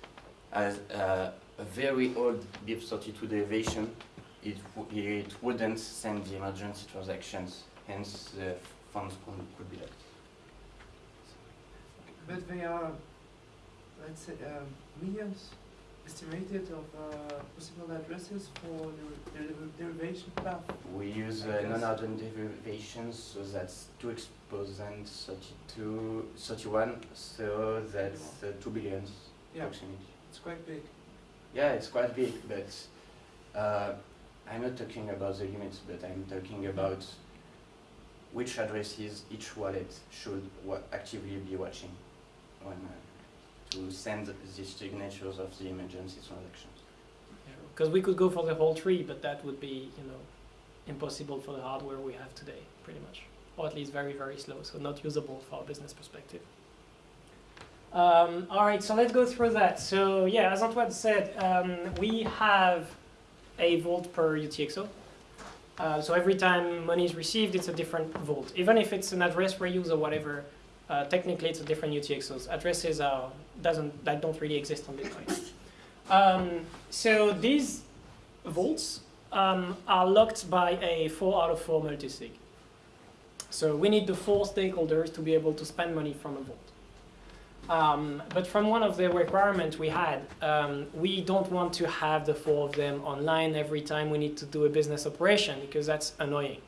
has uh, a very old BIP32 derivation, it, it wouldn't send the emergency transactions, hence the funds could, could be locked. But they are, let's say, um, millions estimated of uh, possible addresses for the der- derivation path. We use uh, non-hardened derivations, so that's 2 exponent 32, 31, so that's uh, 2 billions Yeah, approximately. it's quite big. Yeah, it's quite big, but uh, I'm not talking about the limits, but I'm talking about which addresses each wallet should wa- actively be watching when, uh, to send the signatures of the emergency transactions. Because we could go for the whole tree, but that would be, you know, impossible for the hardware we have today, pretty much. Or at least very, very slow, so not usable for a business perspective. Um, all right, so let's go through that. So yeah, as Antoine said, um, we have a vault per UTXO. Uh, so every time money is received, it's a different vault. Even if it's an address reuse or whatever, uh, technically it's a different UTXOs. Addresses are, doesn't, that don't really exist on Bitcoin. um, so these vaults um, are locked by a 4 out of 4 multisig. So we need the four stakeholders to be able to spend money from a vault. Um, but from one of the requirements we had, um, we don't want to have the four of them online every time we need to do a business operation because that's annoying.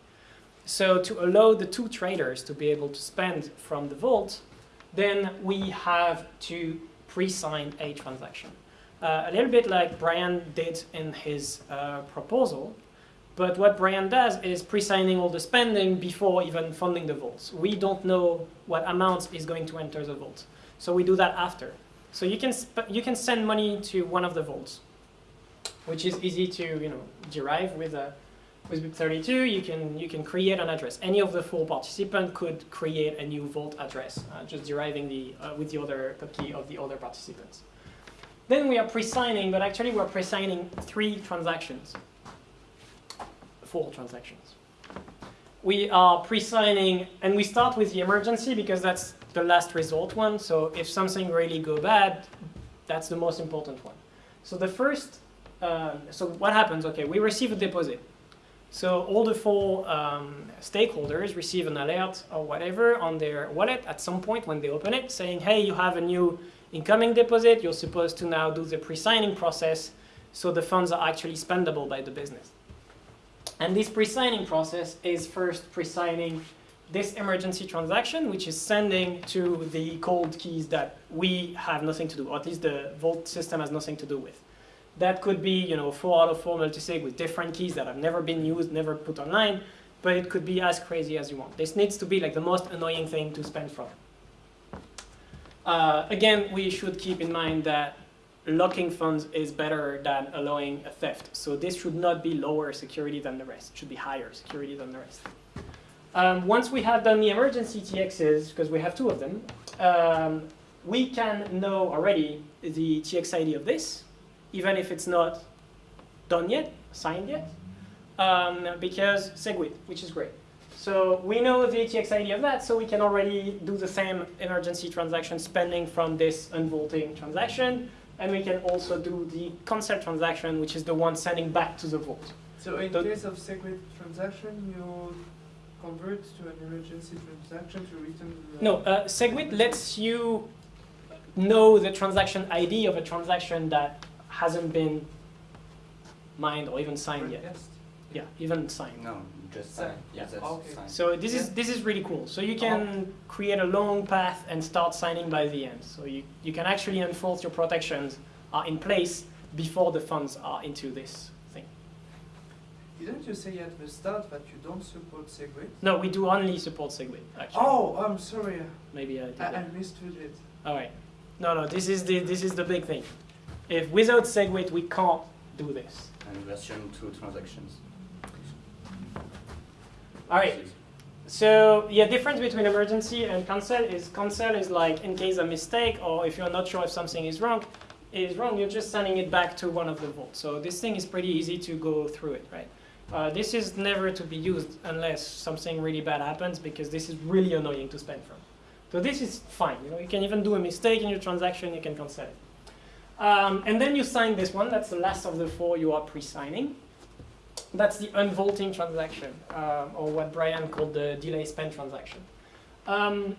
So to allow the two traders to be able to spend from the vault, then we have to pre-sign a transaction. Uh, a little bit like Bryan did in his uh, proposal, but what Bryan does is pre-signing all the spending before even funding the vaults. We don't know what amount is going to enter the vault. So we do that after. So you can, you can send money to one of the vaults, which is easy to you know, derive with, a, with BIP32. You can, you can create an address. Any of the four participants could create a new vault address, uh, just deriving the, uh, with the other key of the other participants. Then we are pre-signing, but actually we're pre-signing three transactions four transactions. We are pre-signing, and we start with the emergency because that's the last result one. So if something really go bad, that's the most important one. So the first, uh, so what happens? Okay, we receive a deposit. So all the four um, stakeholders receive an alert or whatever on their wallet at some point when they open it, saying, hey, you have a new incoming deposit. You're supposed to now do the pre-signing process so the funds are actually spendable by the business. And this pre-signing process is first pre-signing this emergency transaction, which is sending to the cold keys that we have nothing to do, or at least the Vault system has nothing to do with. That could be, you know, four out of four multisig with different keys that have never been used, never put online, but it could be as crazy as you want. This needs to be like the most annoying thing to spend from. Uh, again, we should keep in mind that locking funds is better than allowing a theft. So this should not be lower security than the rest. It should be higher security than the rest. Um, once we have done the emergency TXs, because we have two of them, um, we can know already the TX ID of this, even if it's not done yet, signed yet, um, because SegWit, which is great. So we know the TX ID of that, so we can already do the same emergency transaction spending from this unvaulting transaction, and we can also do the cancel transaction, which is the one sending back to the vault. So in The- case of SegWit transaction, you convert to an emergency transaction to return the... No, uh, SegWit lets you know the transaction ID of a transaction that hasn't been mined or even signed yet. Yeah, even signed. No, just signed. sign. Yeah, that's Okay. sign. So this is this is really cool. So you can create a long path and start signing by the end. So you, you can actually enforce your protections are in place before the funds are into this thing. Didn't you say at the start that you don't support SegWit? No, we do only support SegWit, actually. Oh, I'm sorry. Maybe I did I, I that. mistook it. All right. No, no, this is the this is the big thing. If without SegWit we can't do this. And version 2 transactions. All right. So yeah, difference between emergency and cancel is cancel is like in case a mistake or if you're not sure if something is wrong, is wrong, you're just sending it back to one of the vaults. So this thing is pretty easy to go through it, right? Uh, this is never to be used unless something really bad happens because this is really annoying to spend from. So this is fine. You know, you can even do a mistake in your transaction, you can cancel it. Um, and then you sign this one. That's the last of the four you are pre-signing. That's the unvaulting transaction, uh, or what Bryan called the delay spend transaction. Um,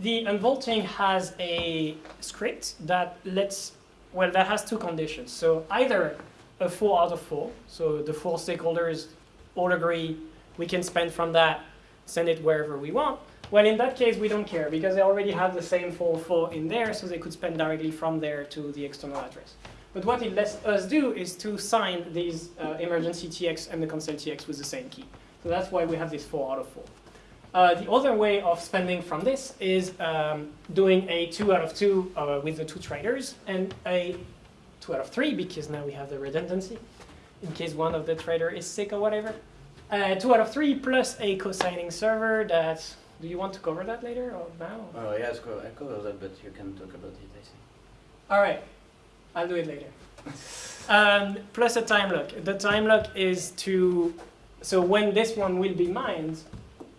the unvaulting has a script that lets, well, that has two conditions. So either a four out of four, so the four stakeholders all agree we can spend from that, send it wherever we want. Well, in that case, we don't care because they already have the same 404 in there, so they could spend directly from there to the external address. But what it lets us do is to sign these uh, emergency TX and the cancel TX with the same key. So that's why we have this 4 out of 4. Uh, the other way of spending from this is um, doing a 2 out of 2 uh, with the two traders and a 2 out of 3 because now we have the redundancy in case one of the trader is sick or whatever. Uh, 2 out of 3 plus a co-signing server that, do you want to cover that later or now? Oh, yes, co- I cover that, but you can talk about it, I think. All right, I'll do it later. um, plus a time lock. The time lock is to so when this one will be mined,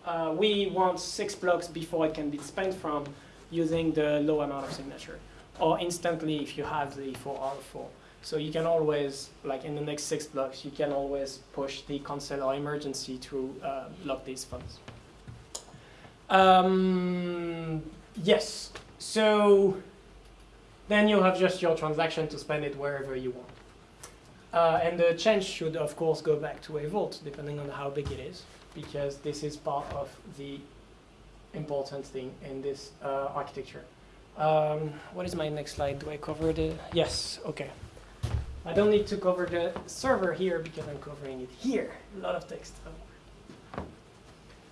uh, we want six blocks before it can be spent from using the low amount of signature, or instantly if you have the 4 out of 4. So you can always, like in the next six blocks, you can always push the cancel or emergency to uh, lock these funds. Um, yes, so then you have just your transaction to spend it wherever you want. Uh, and the change should, of course, go back to a vault, depending on how big it is, because this is part of the important thing in this uh, architecture. Um, what is my next slide? Do I cover the? Yes, okay. I don't need to cover the server here because I'm covering it here. A lot of text.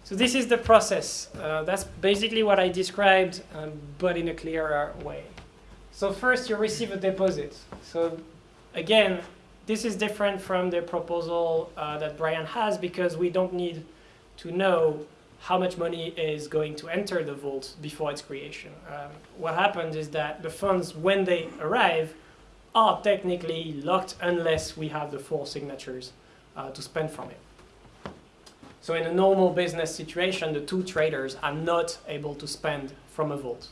So this is the process. Uh, that's basically what I described, um, but in a clearer way. So first you receive a deposit. So again, this is different from the proposal uh, that Bryan has because we don't need to know how much money is going to enter the vault before its creation. Um, what happens is that the funds, when they arrive, are technically locked unless we have the four signatures uh, to spend from it. So in a normal business situation, the two traders are not able to spend from a vault.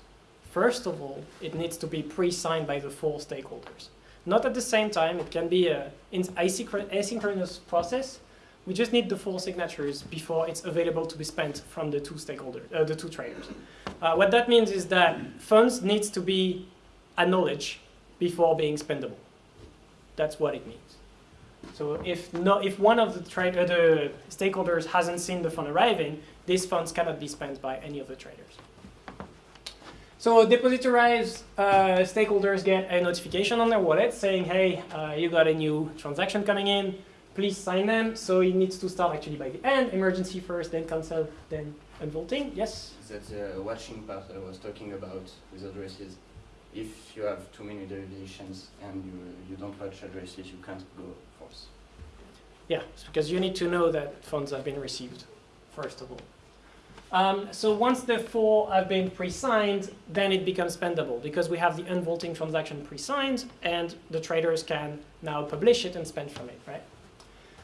First of all, it needs to be pre-signed by the four stakeholders. Not at the same time, it can be an asynchronous process. We just need the four signatures before it's available to be spent from the two stakeholders, uh, the two traders. Uh, what that means is that funds needs to be acknowledged before being spendable. That's what it means. So if, no, if one of the, uh, the stakeholders hasn't seen the fund arriving, these funds cannot be spent by any of the traders. So depositorized uh, stakeholders get a notification on their wallet saying, hey, uh, you got a new transaction coming in, please sign them. So it needs to start actually by the end, emergency first, then cancel, then unvaulting. Yes? That's the watching part I was talking about with addresses. If you have too many derivations and you, you don't watch addresses, you can't go false. Yeah, because you need to know that funds have been received, first of all. Um, so once the four have been pre-signed, then it becomes spendable because we have the unvaulting transaction pre-signed and the traders can now publish it and spend from it, right?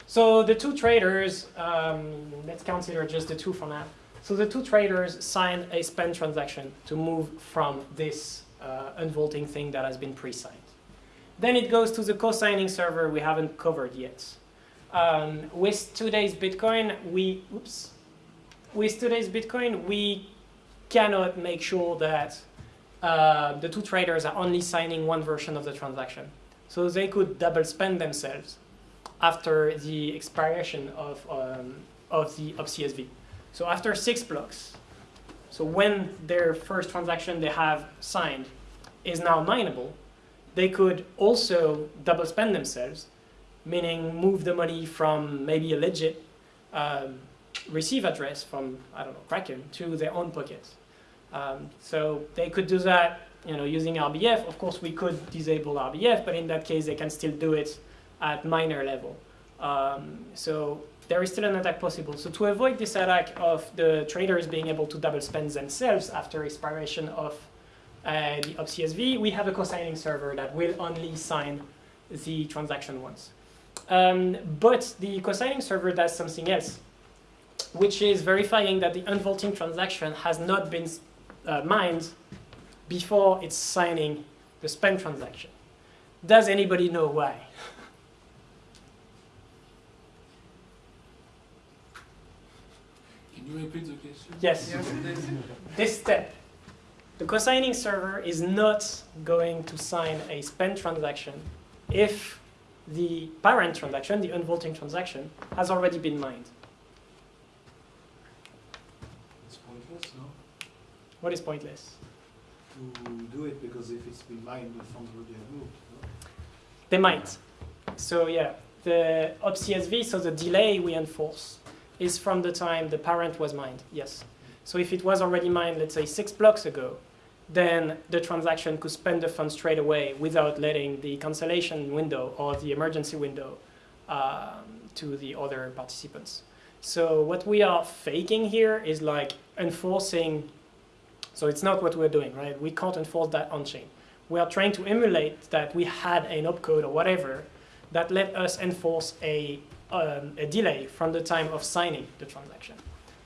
So the two traders, um, let's consider just the two for now. So the two traders sign a spend transaction to move from this uh, unvaulting thing that has been pre-signed. Then it goes to the co-signing server we haven't covered yet. Um, with today's Bitcoin, we, oops, with today's Bitcoin, we cannot make sure that uh, the two traders are only signing one version of the transaction. So they could double spend themselves after the expiration of, um, of the OpCSV. So after six blocks, so when their first transaction they have signed is now mineable, they could also double spend themselves, meaning move the money from maybe a legit um, receive address from, I don't know, Kraken to their own pockets. Um, so they could do that you know, using RBF. Of course, we could disable RBF, but in that case, they can still do it at minor level. Um, so there is still an attack possible. So to avoid this attack of the traders being able to double spend themselves after expiration of uh, the OpCSV, we have a co-signing server that will only sign the transaction once. Um, but the co-signing server does something else which is verifying that the unvaulting transaction has not been uh, mined before it's signing the spend transaction. Does anybody know why? you repeat the question? Yes. This step. The co-signing server is not going to sign a spend transaction if the parent transaction, the unvaulting transaction, has already been mined. What is pointless? To do it because if it's been mined, the funds already have moved. No? They might. So yeah, the OpCSV, so the delay we enforce, is from the time the parent was mined, yes. So if it was already mined, let's say six blocks ago, then the transaction could spend the funds straight away without letting the cancellation window or the emergency window um, to the other participants. So what we are faking here is like enforcing so it's not what we're doing, right? We can't enforce that on-chain. We are trying to emulate that we had an opcode or whatever that let us enforce a um, a delay from the time of signing the transaction.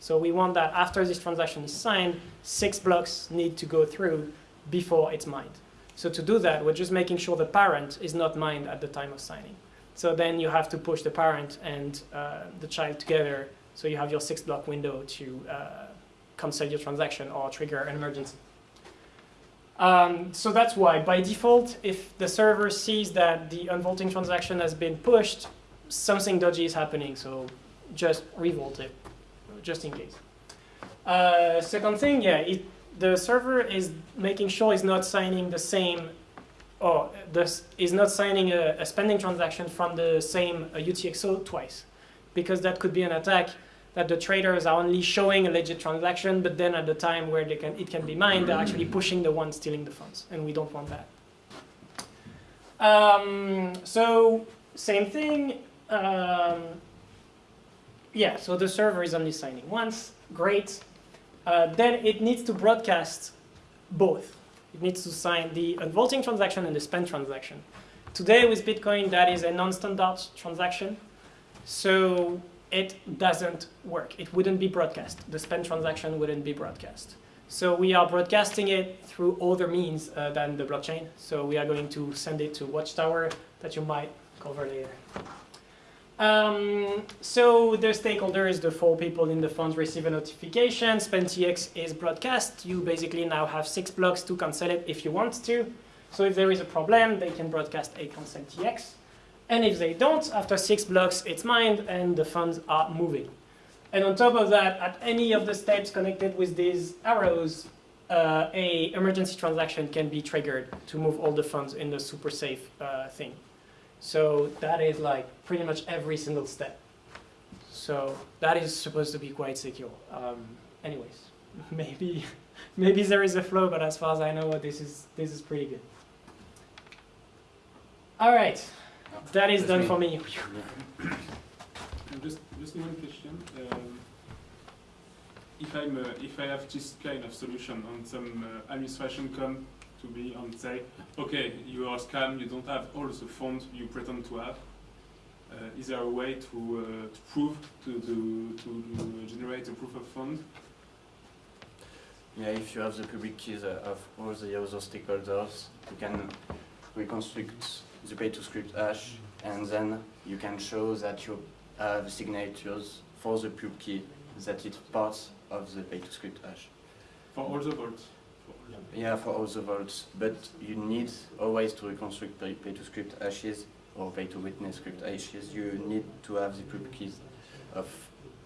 So we want that after this transaction is signed, six blocks need to go through before it's mined. So to do that, we're just making sure the parent is not mined at the time of signing. So then you have to push the parent and uh, the child together, so you have your six block window to uh, cancel your transaction or trigger an emergency. Um, so that's why, by default, if the server sees that the unvaulting transaction has been pushed, something dodgy is happening, so just revolt it, just in case. Uh, second thing, yeah, it, the server is making sure it's not signing the same, or this is not signing a, a spending transaction from the same uh, UTXO twice, because that could be an attack that the traders are only showing a legit transaction, but then at the time where they can, it can be mined, they're actually pushing the one stealing the funds, and we don't want that. Um, so same thing. Um, yeah, so the server is only signing once. Great. Uh, then it needs to broadcast both. It needs to sign the unvaulting transaction and the spend transaction. Today with Bitcoin, that is a non-standard transaction. So it doesn't work. It wouldn't be broadcast. The spend transaction wouldn't be broadcast. So we are broadcasting it through other means uh, than the blockchain. So we are going to send it to Watchtower that you might cover later. Um, so the stakeholders, the four people in the funds receive a notification. SpendTX is broadcast. You basically now have six blocks to cancel it if you want to. So if there is a problem, they can broadcast a cancel TX. And if they don't, after six blocks, it's mined and the funds are moving. And on top of that, at any of the steps connected with these arrows, uh, a emergency transaction can be triggered to move all the funds in the super safe uh, thing. So that is like pretty much every single step. So that is supposed to be quite secure. Um, anyways, maybe maybe there is a flow, but as far as I know, this is this is pretty good. All right, that is That's done me. for me. Just, just one question. Um, if I'm, uh, if I have this kind of solution on some uh, administration come to me and say, okay, you are scam, you don't have all the funds you pretend to have. Uh, is there a way to, uh, to prove, to, to, to generate a proof of fund? Yeah, if you have the public keys uh, of all the other stakeholders, you can reconstruct the pay-to-script hash, and then you can show that you have signatures for the pub key that it's part of the pay-to-script hash. For all the vaults? Yeah, for all the vaults, but you need always to reconstruct pay- pay-to-script hashes or pay-to-witness script hashes. You need to have the pub keys of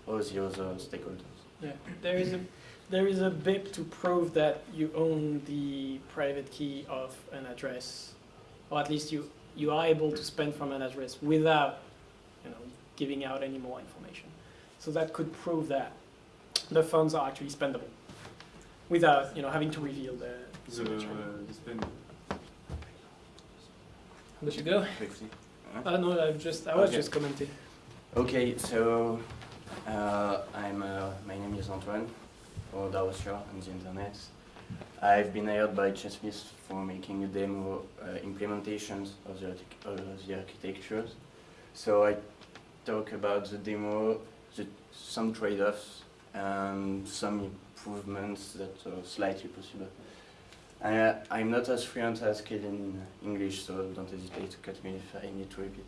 all the other stakeholders. Yeah, there is a there is a bit to prove that you own the private key of an address, or at least you you are able to spend from an address without, you know, giving out any more information. So that could prove that the funds are actually spendable, without you know having to reveal the The, signature. the spend. There you go. Quickly. Uh, no, I just I was Okay. just commenting. Okay, so uh, I'm. Uh, my name is Antoine, or Darosior on the internet. I've been hired by Chessmith for making a demo uh, implementations of the, artic- uh, the architectures. So I talk about the demo, the, some trade-offs, and some improvements that are slightly possible. I'm not as fluent as Kid in English, so don't hesitate to cut me if I need to repeat.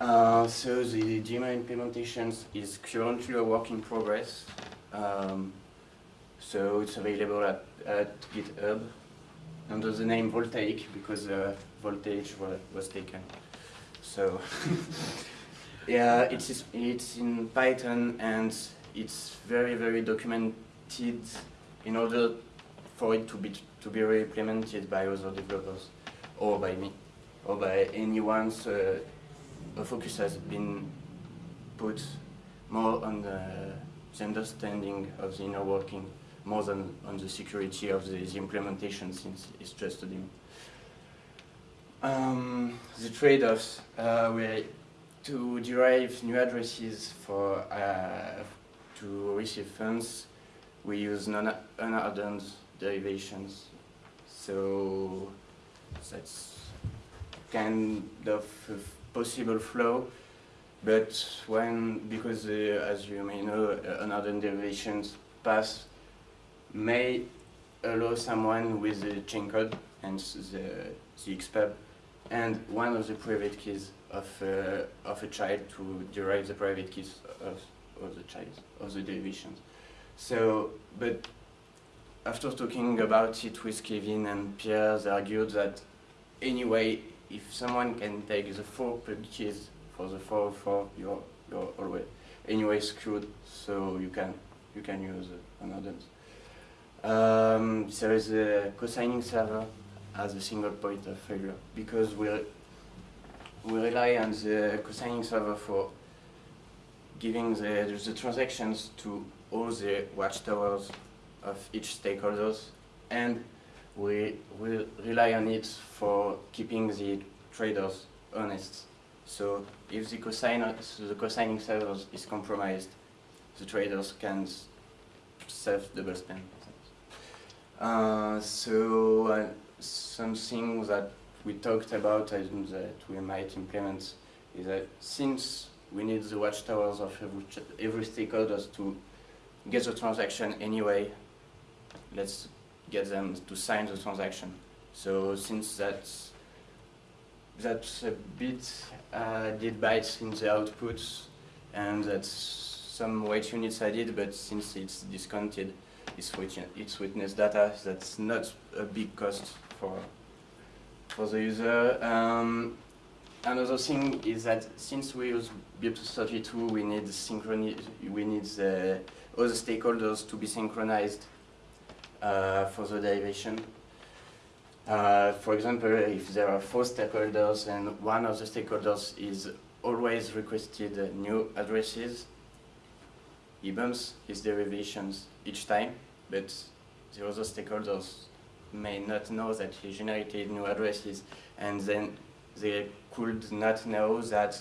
Uh, so the Gmail implementations is currently a work in progress. Um, so it's available at, at GitHub under the name Voltaic because uh, voltage wa- was taken. So yeah, it's it's in Python and it's very very in order for it to be to be re-implemented by other developers or by me or by anyone. So a focus has been put more on the, the understanding of the inner working more than on the security of the, the implementation since it's just a demo. Um, the trade-offs uh, were to derive new addresses for uh, to receive funds. We use non-unhardened derivations, so that's kind of a possible flow. But when, because uh, as you may know, uh, another derivations pass may allow someone with the chain code and the, the XPub and one of the private keys of, uh, of a child to derive the private keys of, of the child, of the derivations. So, but after talking about it with Kevin and Pierre, they argued that anyway, if someone can take the four keys for the four you're you're always anyway screwed. So you can you can use another. Um, there is a co-signing server as a single point of failure because we we rely on the co-signing server for giving the, the transactions to all the watchtowers of each stakeholders and we will rely on it for keeping the traders honest. So if the, cosigner, the cosigning server is compromised, the traders can self double spend. Uh, so uh, something that we talked about and that we might implement is that since we need the watchtowers of every, every stakeholders to get the transaction anyway, let's get them to sign the transaction. So since that's that's a bit uh, did bytes in the outputs and that's some weight units added, but since it's discounted, it's, it's witness data, that's not a big cost for for the user. Um, another thing is that since we use BIP32, we need synchrony, we need the, the stakeholders to be synchronized uh, for the derivation. Uh, for example, if there are four stakeholders and one of the stakeholders is always requested new addresses, he bumps his derivations each time, but the other stakeholders may not know that he generated new addresses and then they could not know that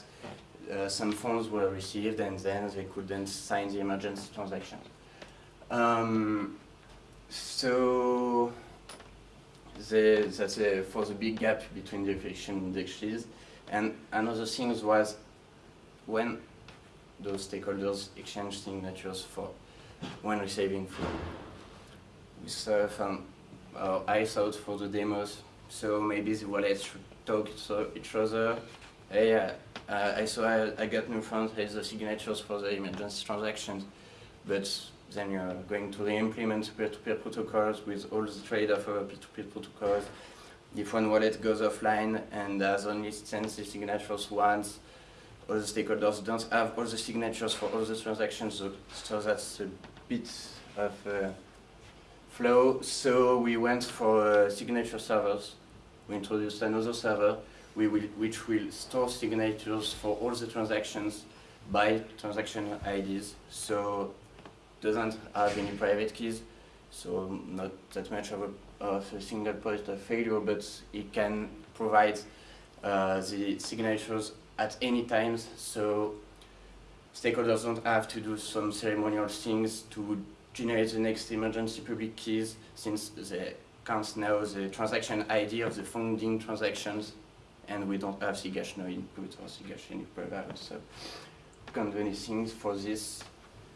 uh, some funds were received and then they couldn't sign the emergency transaction. Um, so the, that's a, for the big gap between the efficient indexes. And another thing was when those stakeholders exchange signatures for when receiving food. We saw from uh, I thought for the demos, so maybe the wallets should talk to each other. Uh, uh, I I, I got new funds, here's the signatures for the emergency transactions, but then you're going to re-implement peer-to-peer protocols with all the trade-off of peer-to-peer protocols. If one wallet goes offline and has only sent the signatures once, all the stakeholders don't have all the signatures for all the transactions, so, so that's a bit of uh, flow. So we went for uh, signature servers. We introduced another server we will, which will store signatures for all the transactions by transaction IDs. So doesn't have any private keys, so not that much of a, of a single point of failure, but it can provide uh, the signatures at any times, so stakeholders don't have to do some ceremonial things to generate the next emergency public keys, since they can't know the transaction ID of the funding transactions, and we don't have SIGHASH_NOINPUT or input out, so can't do anything for this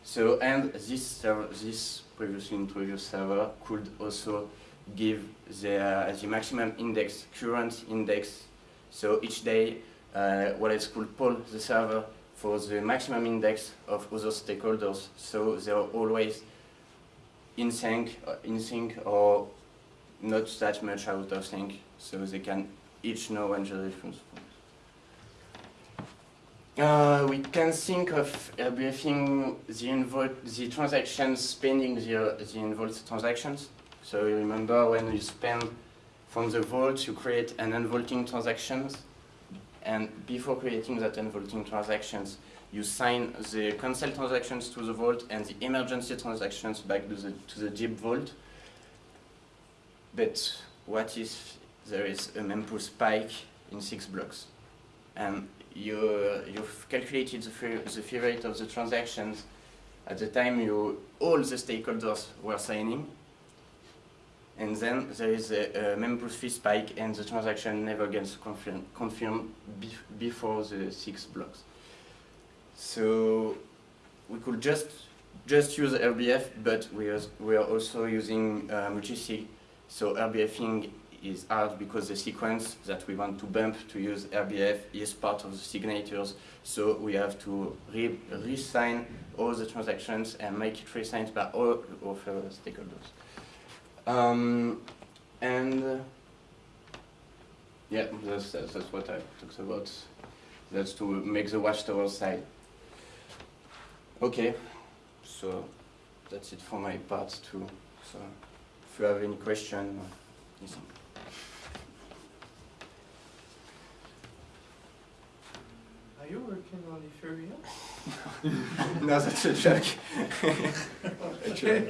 so, and this server, this previously introduced server could also give the, uh, the maximum index, current index. So each day, uh, what it's called poll the server for the maximum index of other stakeholders. So they're always in sync, uh, in sync or not that much out of sync. So they can each the difference. Uh, we can think of everything the involved, the transactions spending the, the involved transactions. So you remember when you spend from the vault, you create an unvaulting transactions, and before creating that unvaulting transactions, you sign the cancel transactions to the vault and the emergency transactions back to the to the deep vault. But what if there is a mempool spike in six blocks, and you, you've calculated the fee, the fee rate of the transactions at the time you, all the stakeholders were signing, and then there is a, a mempool fee spike and the transaction never gets confirmed, confirmed bef before the six blocks. So we could just just use RBF, but we are, we are also using uh, multisig. So RBFing is hard because the sequence that we want to bump to use RBF is part of the signatures. So we have to re- re-sign all the transactions and make it re-signed by all of our stakeholders. Um, and uh, yeah, that's, that's, that's what I talked about. That's to make the watchtower side. Okay, so that's it for my part too. So if you have any question, uh, Are you working on Ethereum? no, that's a joke. Actually.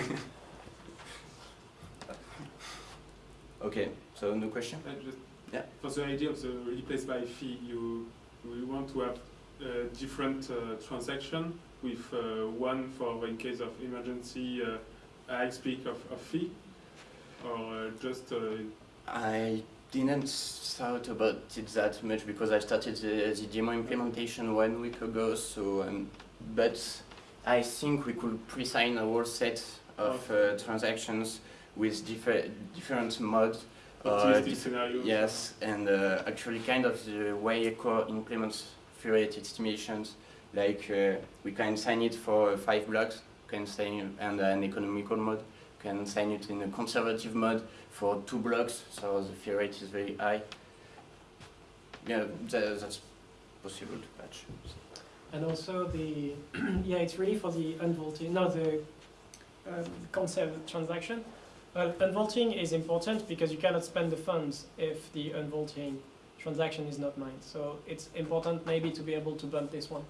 okay, so no question? I just, Yeah. For the idea of the replace by fee, you we want to have uh, different uh, transaction with uh, one for in case of emergency, uh, I speak of, of fee, or uh, just uh, I didn't thought about it that much because I started the, the demo implementation one week ago. So, um, but I think we could pre-sign a whole set of uh, transactions with different different modes. uh, optimistic diff- scenario. Yes, and uh, actually, kind of the way Core implements fee rate estimations, like uh, we can sign it for five blocks, can sign and an economical mode, can sign it in a conservative mode for two blocks, so the fee rate is very high. Yeah, tha- that's possible to patch. And also the, yeah, it's really for the unvaulting, no, the um, cancel transaction. Well, unvaulting is important because you cannot spend the funds if the unvaulting transaction is not mined. So it's important maybe to be able to bump this one.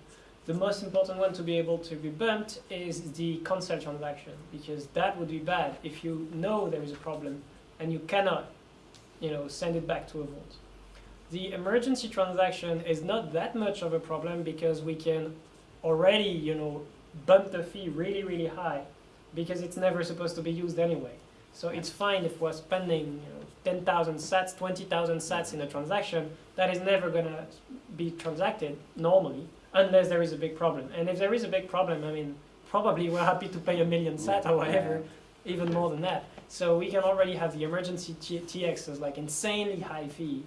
The most important one to be able to be bumped is the cancel transaction because that would be bad if you know there is a problem and you cannot, you know, send it back to a vault. The emergency transaction is not that much of a problem because we can already, you know, bump the fee really, really high because it's never supposed to be used anyway. So it's fine if we're spending, you know, 10,000 sats, 20,000 sats in a transaction that is never going to be transacted normally unless there is a big problem. And if there is a big problem, I mean, probably we're happy to pay a million sat or whatever, even more than that. So we can already have the emergency T- TX as like insanely high fee,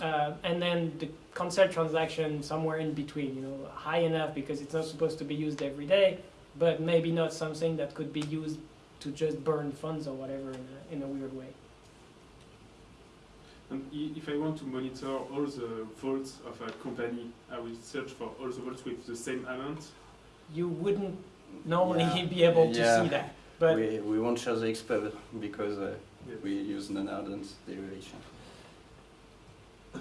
uh, and then the cancel transaction somewhere in between, you know, high enough because it's not supposed to be used every day, but maybe not something that could be used to just burn funds or whatever in a, in a weird way. And if I want to monitor all the vaults of a company, I will search for all the vaults with the same amount. You wouldn't normally Yeah. be able to Yeah. see that, but we, we won't show the xpub because uh, Yes. we use non-hardened derivation. Uh,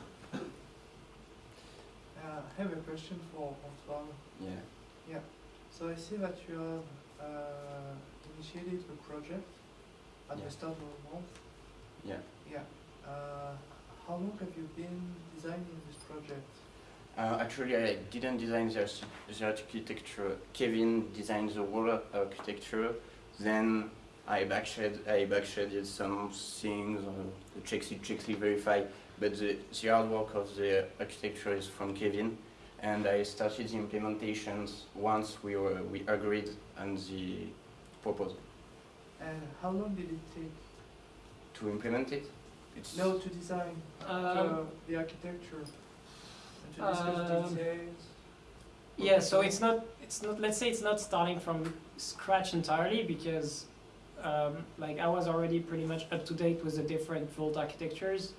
I have a question for Antoine. Yeah. So I see that you have uh, initiated a project at Yeah. the start of the month. Yeah. Yeah. Uh, how long have you been designing this project? Uh, actually, I didn't design the, the architecture. Kevin designed the whole architecture. Then I bikeshedded, I bikeshedded some things, uh, the checksig, checksig verify. But the, the hard work of the architecture is from Kevin. And I started the implementations once we were we agreed on the proposal And how long did it take? to implement it. It's No, to design um, the, architecture and to discuss Um, details. Yeah, so it's not, it's not, let's say it's not starting from scratch entirely because um, like I was already pretty much up to date with the different Vault architectures.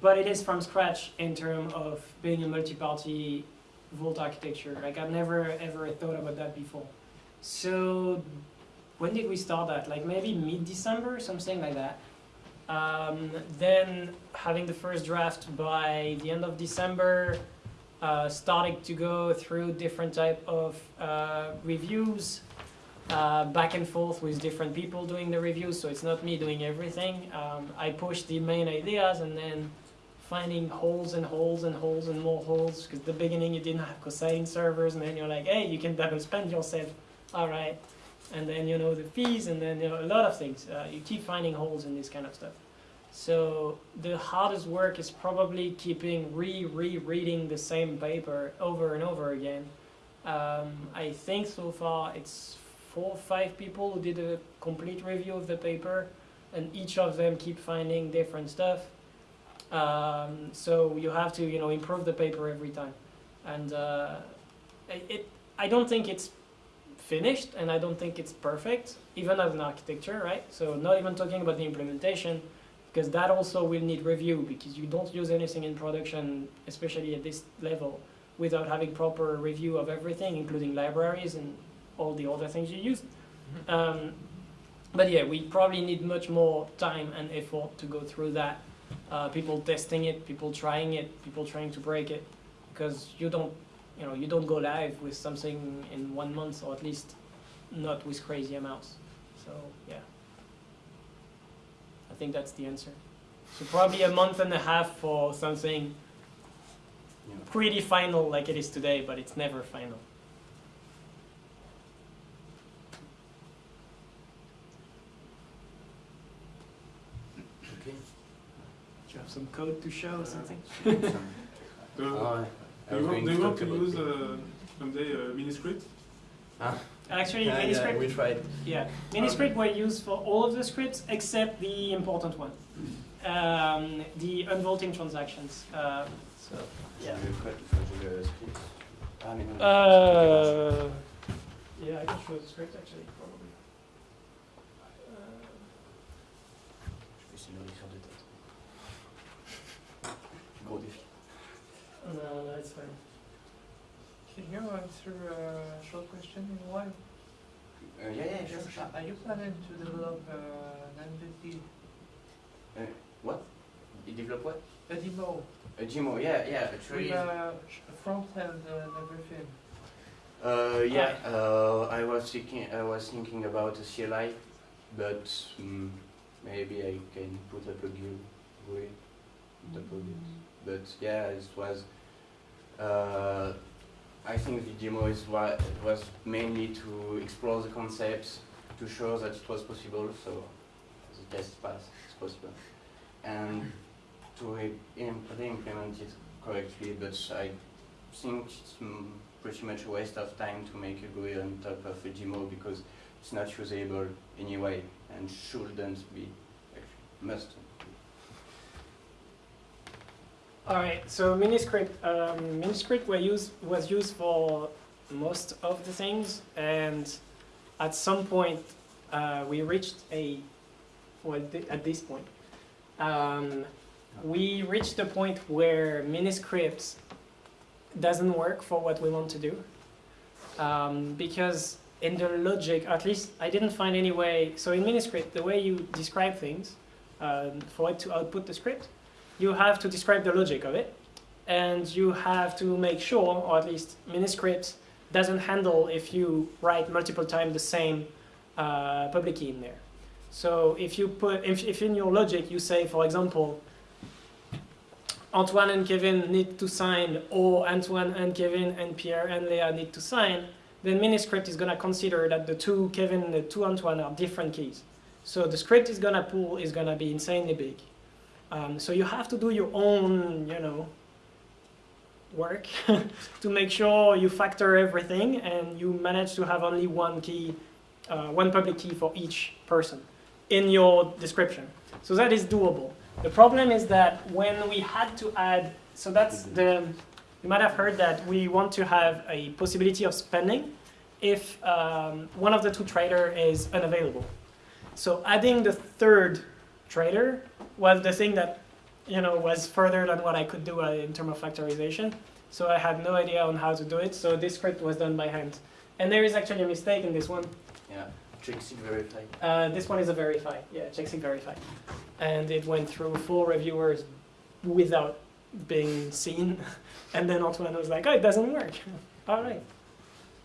But it is from scratch in terms of being a multi-party Vault architecture. Like I've never ever thought about that before. So when did we start that? Like maybe mid-December, something like that. Um, then having the first draft by the end of December, uh, starting to go through different type of uh, reviews, uh, back and forth with different people doing the reviews. So it's not me doing everything. Um, I push the main ideas and then finding holes and holes and holes and more holes. Because the beginning you didn't have cosign servers, and then you're like, hey, you can double spend yourself. All right. And then you know the fees, and then you know a lot of things. Uh, you keep finding holes in this kind of stuff. So the hardest work is probably keeping re re reading the same paper over and over again. Um, I think so far it's four or five people who did a complete review of the paper, and each of them keep finding different stuff. Um, so you have to you know improve the paper every time, and uh, it I don't think it's finished, and I don't think it's perfect, even as an architecture, right? So not even talking about the implementation, because that also will need review, because you don't use anything in production, especially at this level, without having proper review of everything, including libraries and all the other things you use. Um, but yeah, we probably need much more time and effort to go through that. Uh, people testing it, people trying it, people trying to break it, because you don't, you know, you don't go live with something in one month, or at least not with crazy amounts. So yeah, I think that's the answer. So probably a month and a half for something Yeah. pretty final like it is today, but it's never final. Okay. Do you have some code to show or something? Do, Uh, I do was you want, going to want talk to about use it. uh, someday uh, Miniscript? Actually, Yeah, yeah, Miniscript, we tried. yeah, Miniscript were used for all of the scripts except the important one, um, the unvaulting transactions. Uh, so yeah. We tried to the script. I mean, Uh, yeah, I can show the script actually, no, no, it's fine. Can you answer a short question in one? Uh, yeah, yeah, sure, sure. Are you planning to develop uh, an MVP, What? You develop what? a demo A Gmo, yeah, yeah, actually. with a front end and everything? Uh, yeah, uh, I was thinking, I was thinking about a CLI, but mm, maybe I can put up a GUI, put up a bit. But yeah, it was. Uh, I think the demo is what was mainly to explore the concepts, to show that it was possible. So the test pass it's possible, and to re-implement it correctly. But I think it's pretty much a waste of time to make a GUI on top of a Gmo because it's not usable anyway and shouldn't be, must. All right, so Miniscript, um, Miniscript was used for most of the things, and at some point uh, we reached a, well, thi- at this point, um, we reached the point where Miniscript doesn't work for what we want to do, um, because in the logic, at least I didn't find any way. So in Miniscript, the way you describe things um, for it to output the script you have to describe the logic of it, and you have to make sure, or at least Miniscript doesn't handle if you write multiple times the same uh, public key in there. So if you put, if, if in your logic you say, for example, Antoine and Kevin need to sign, or Antoine and Kevin and Pierre and Leah need to sign, then Miniscript is gonna consider that the two Kevin and the two Antoine are different keys. So the script is gonna pull is gonna be insanely big. Um, so you have to do your own, you know, work to make sure you factor everything and you manage to have only one key, uh, one public key for each person in your description. So that is doable. The problem is that when we had to add, so that's the, you might have heard that we want to have a possibility of spending if um, one of the two trader is unavailable. So adding the third trader was the thing that you know was further than what I could do uh, in terms of factorization. So I had no idea on how to do it. So this script was done by hand. And there is actually a mistake in this one. Yeah, checksig verify. Uh, this one is a verify. Yeah, checksig verify. And it went through four reviewers without being seen. And then Antoine was like, oh, it doesn't work. All right.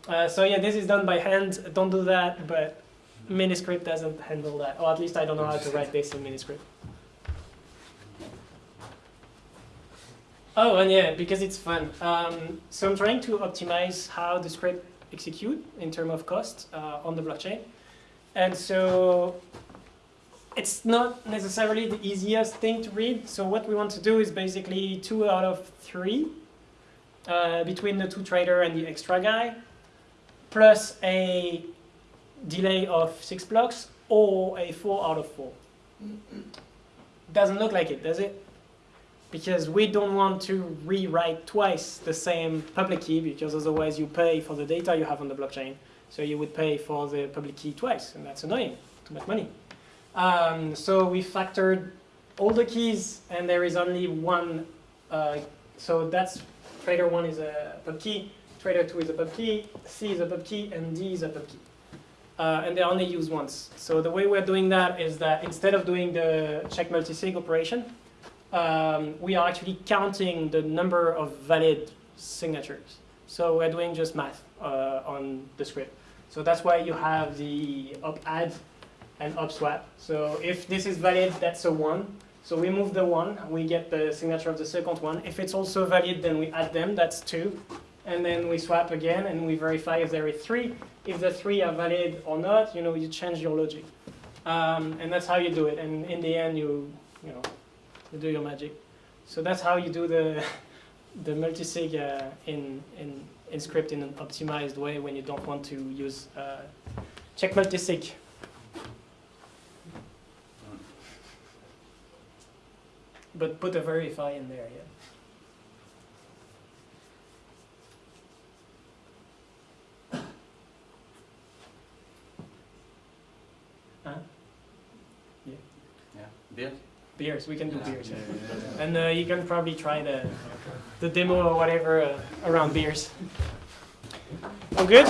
Uh, so yeah, this is done by hand. Don't do that, but Miniscript doesn't handle that. Or at least I don't know how to write this in Miniscript. Oh, and yeah, because it's fun. Um, so I'm trying to optimize how the script execute in terms of cost uh, on the blockchain. And so it's not necessarily the easiest thing to read. So what we want to do is basically two out of three uh, between the two trader and the extra guy, plus a delay of six blocks or a four out of four. Doesn't look like it, does it? Because we don't want to rewrite twice the same public key because otherwise you pay for the data you have on the blockchain. So you would pay for the public key twice, and that's annoying, too much money. Um, so we factored all the keys, and there is only one. Uh, so that's trader one is a pub key, trader two is a pub key, C is a pub key, and D is a pub key. Uh, and they're only used once. So the way we're doing that is that instead of doing the check multisig operation, um, we are actually counting the number of valid signatures. So we're doing just math uh, on the script. So that's why you have the OP_ADD and OP_SWAP. So if this is valid, that's a one. So we move the one, we get the signature of the second one. If it's also valid, then we add them, that's two. And then we swap again and we verify if there is three. If the three are valid or not, you know, you change your logic. Um, and that's how you do it. And in the end, you, you know, you do your magic. So that's how you do the, the multisig uh, in, in, in script in an optimized way when you don't want to use uh, check multisig. But put a verify in there, yeah. Huh? Yeah. Beer? Beers, we can do Yeah. beers. yeah. Yeah, yeah, yeah. And uh, you can probably try the, the demo or whatever uh, around beers. All good?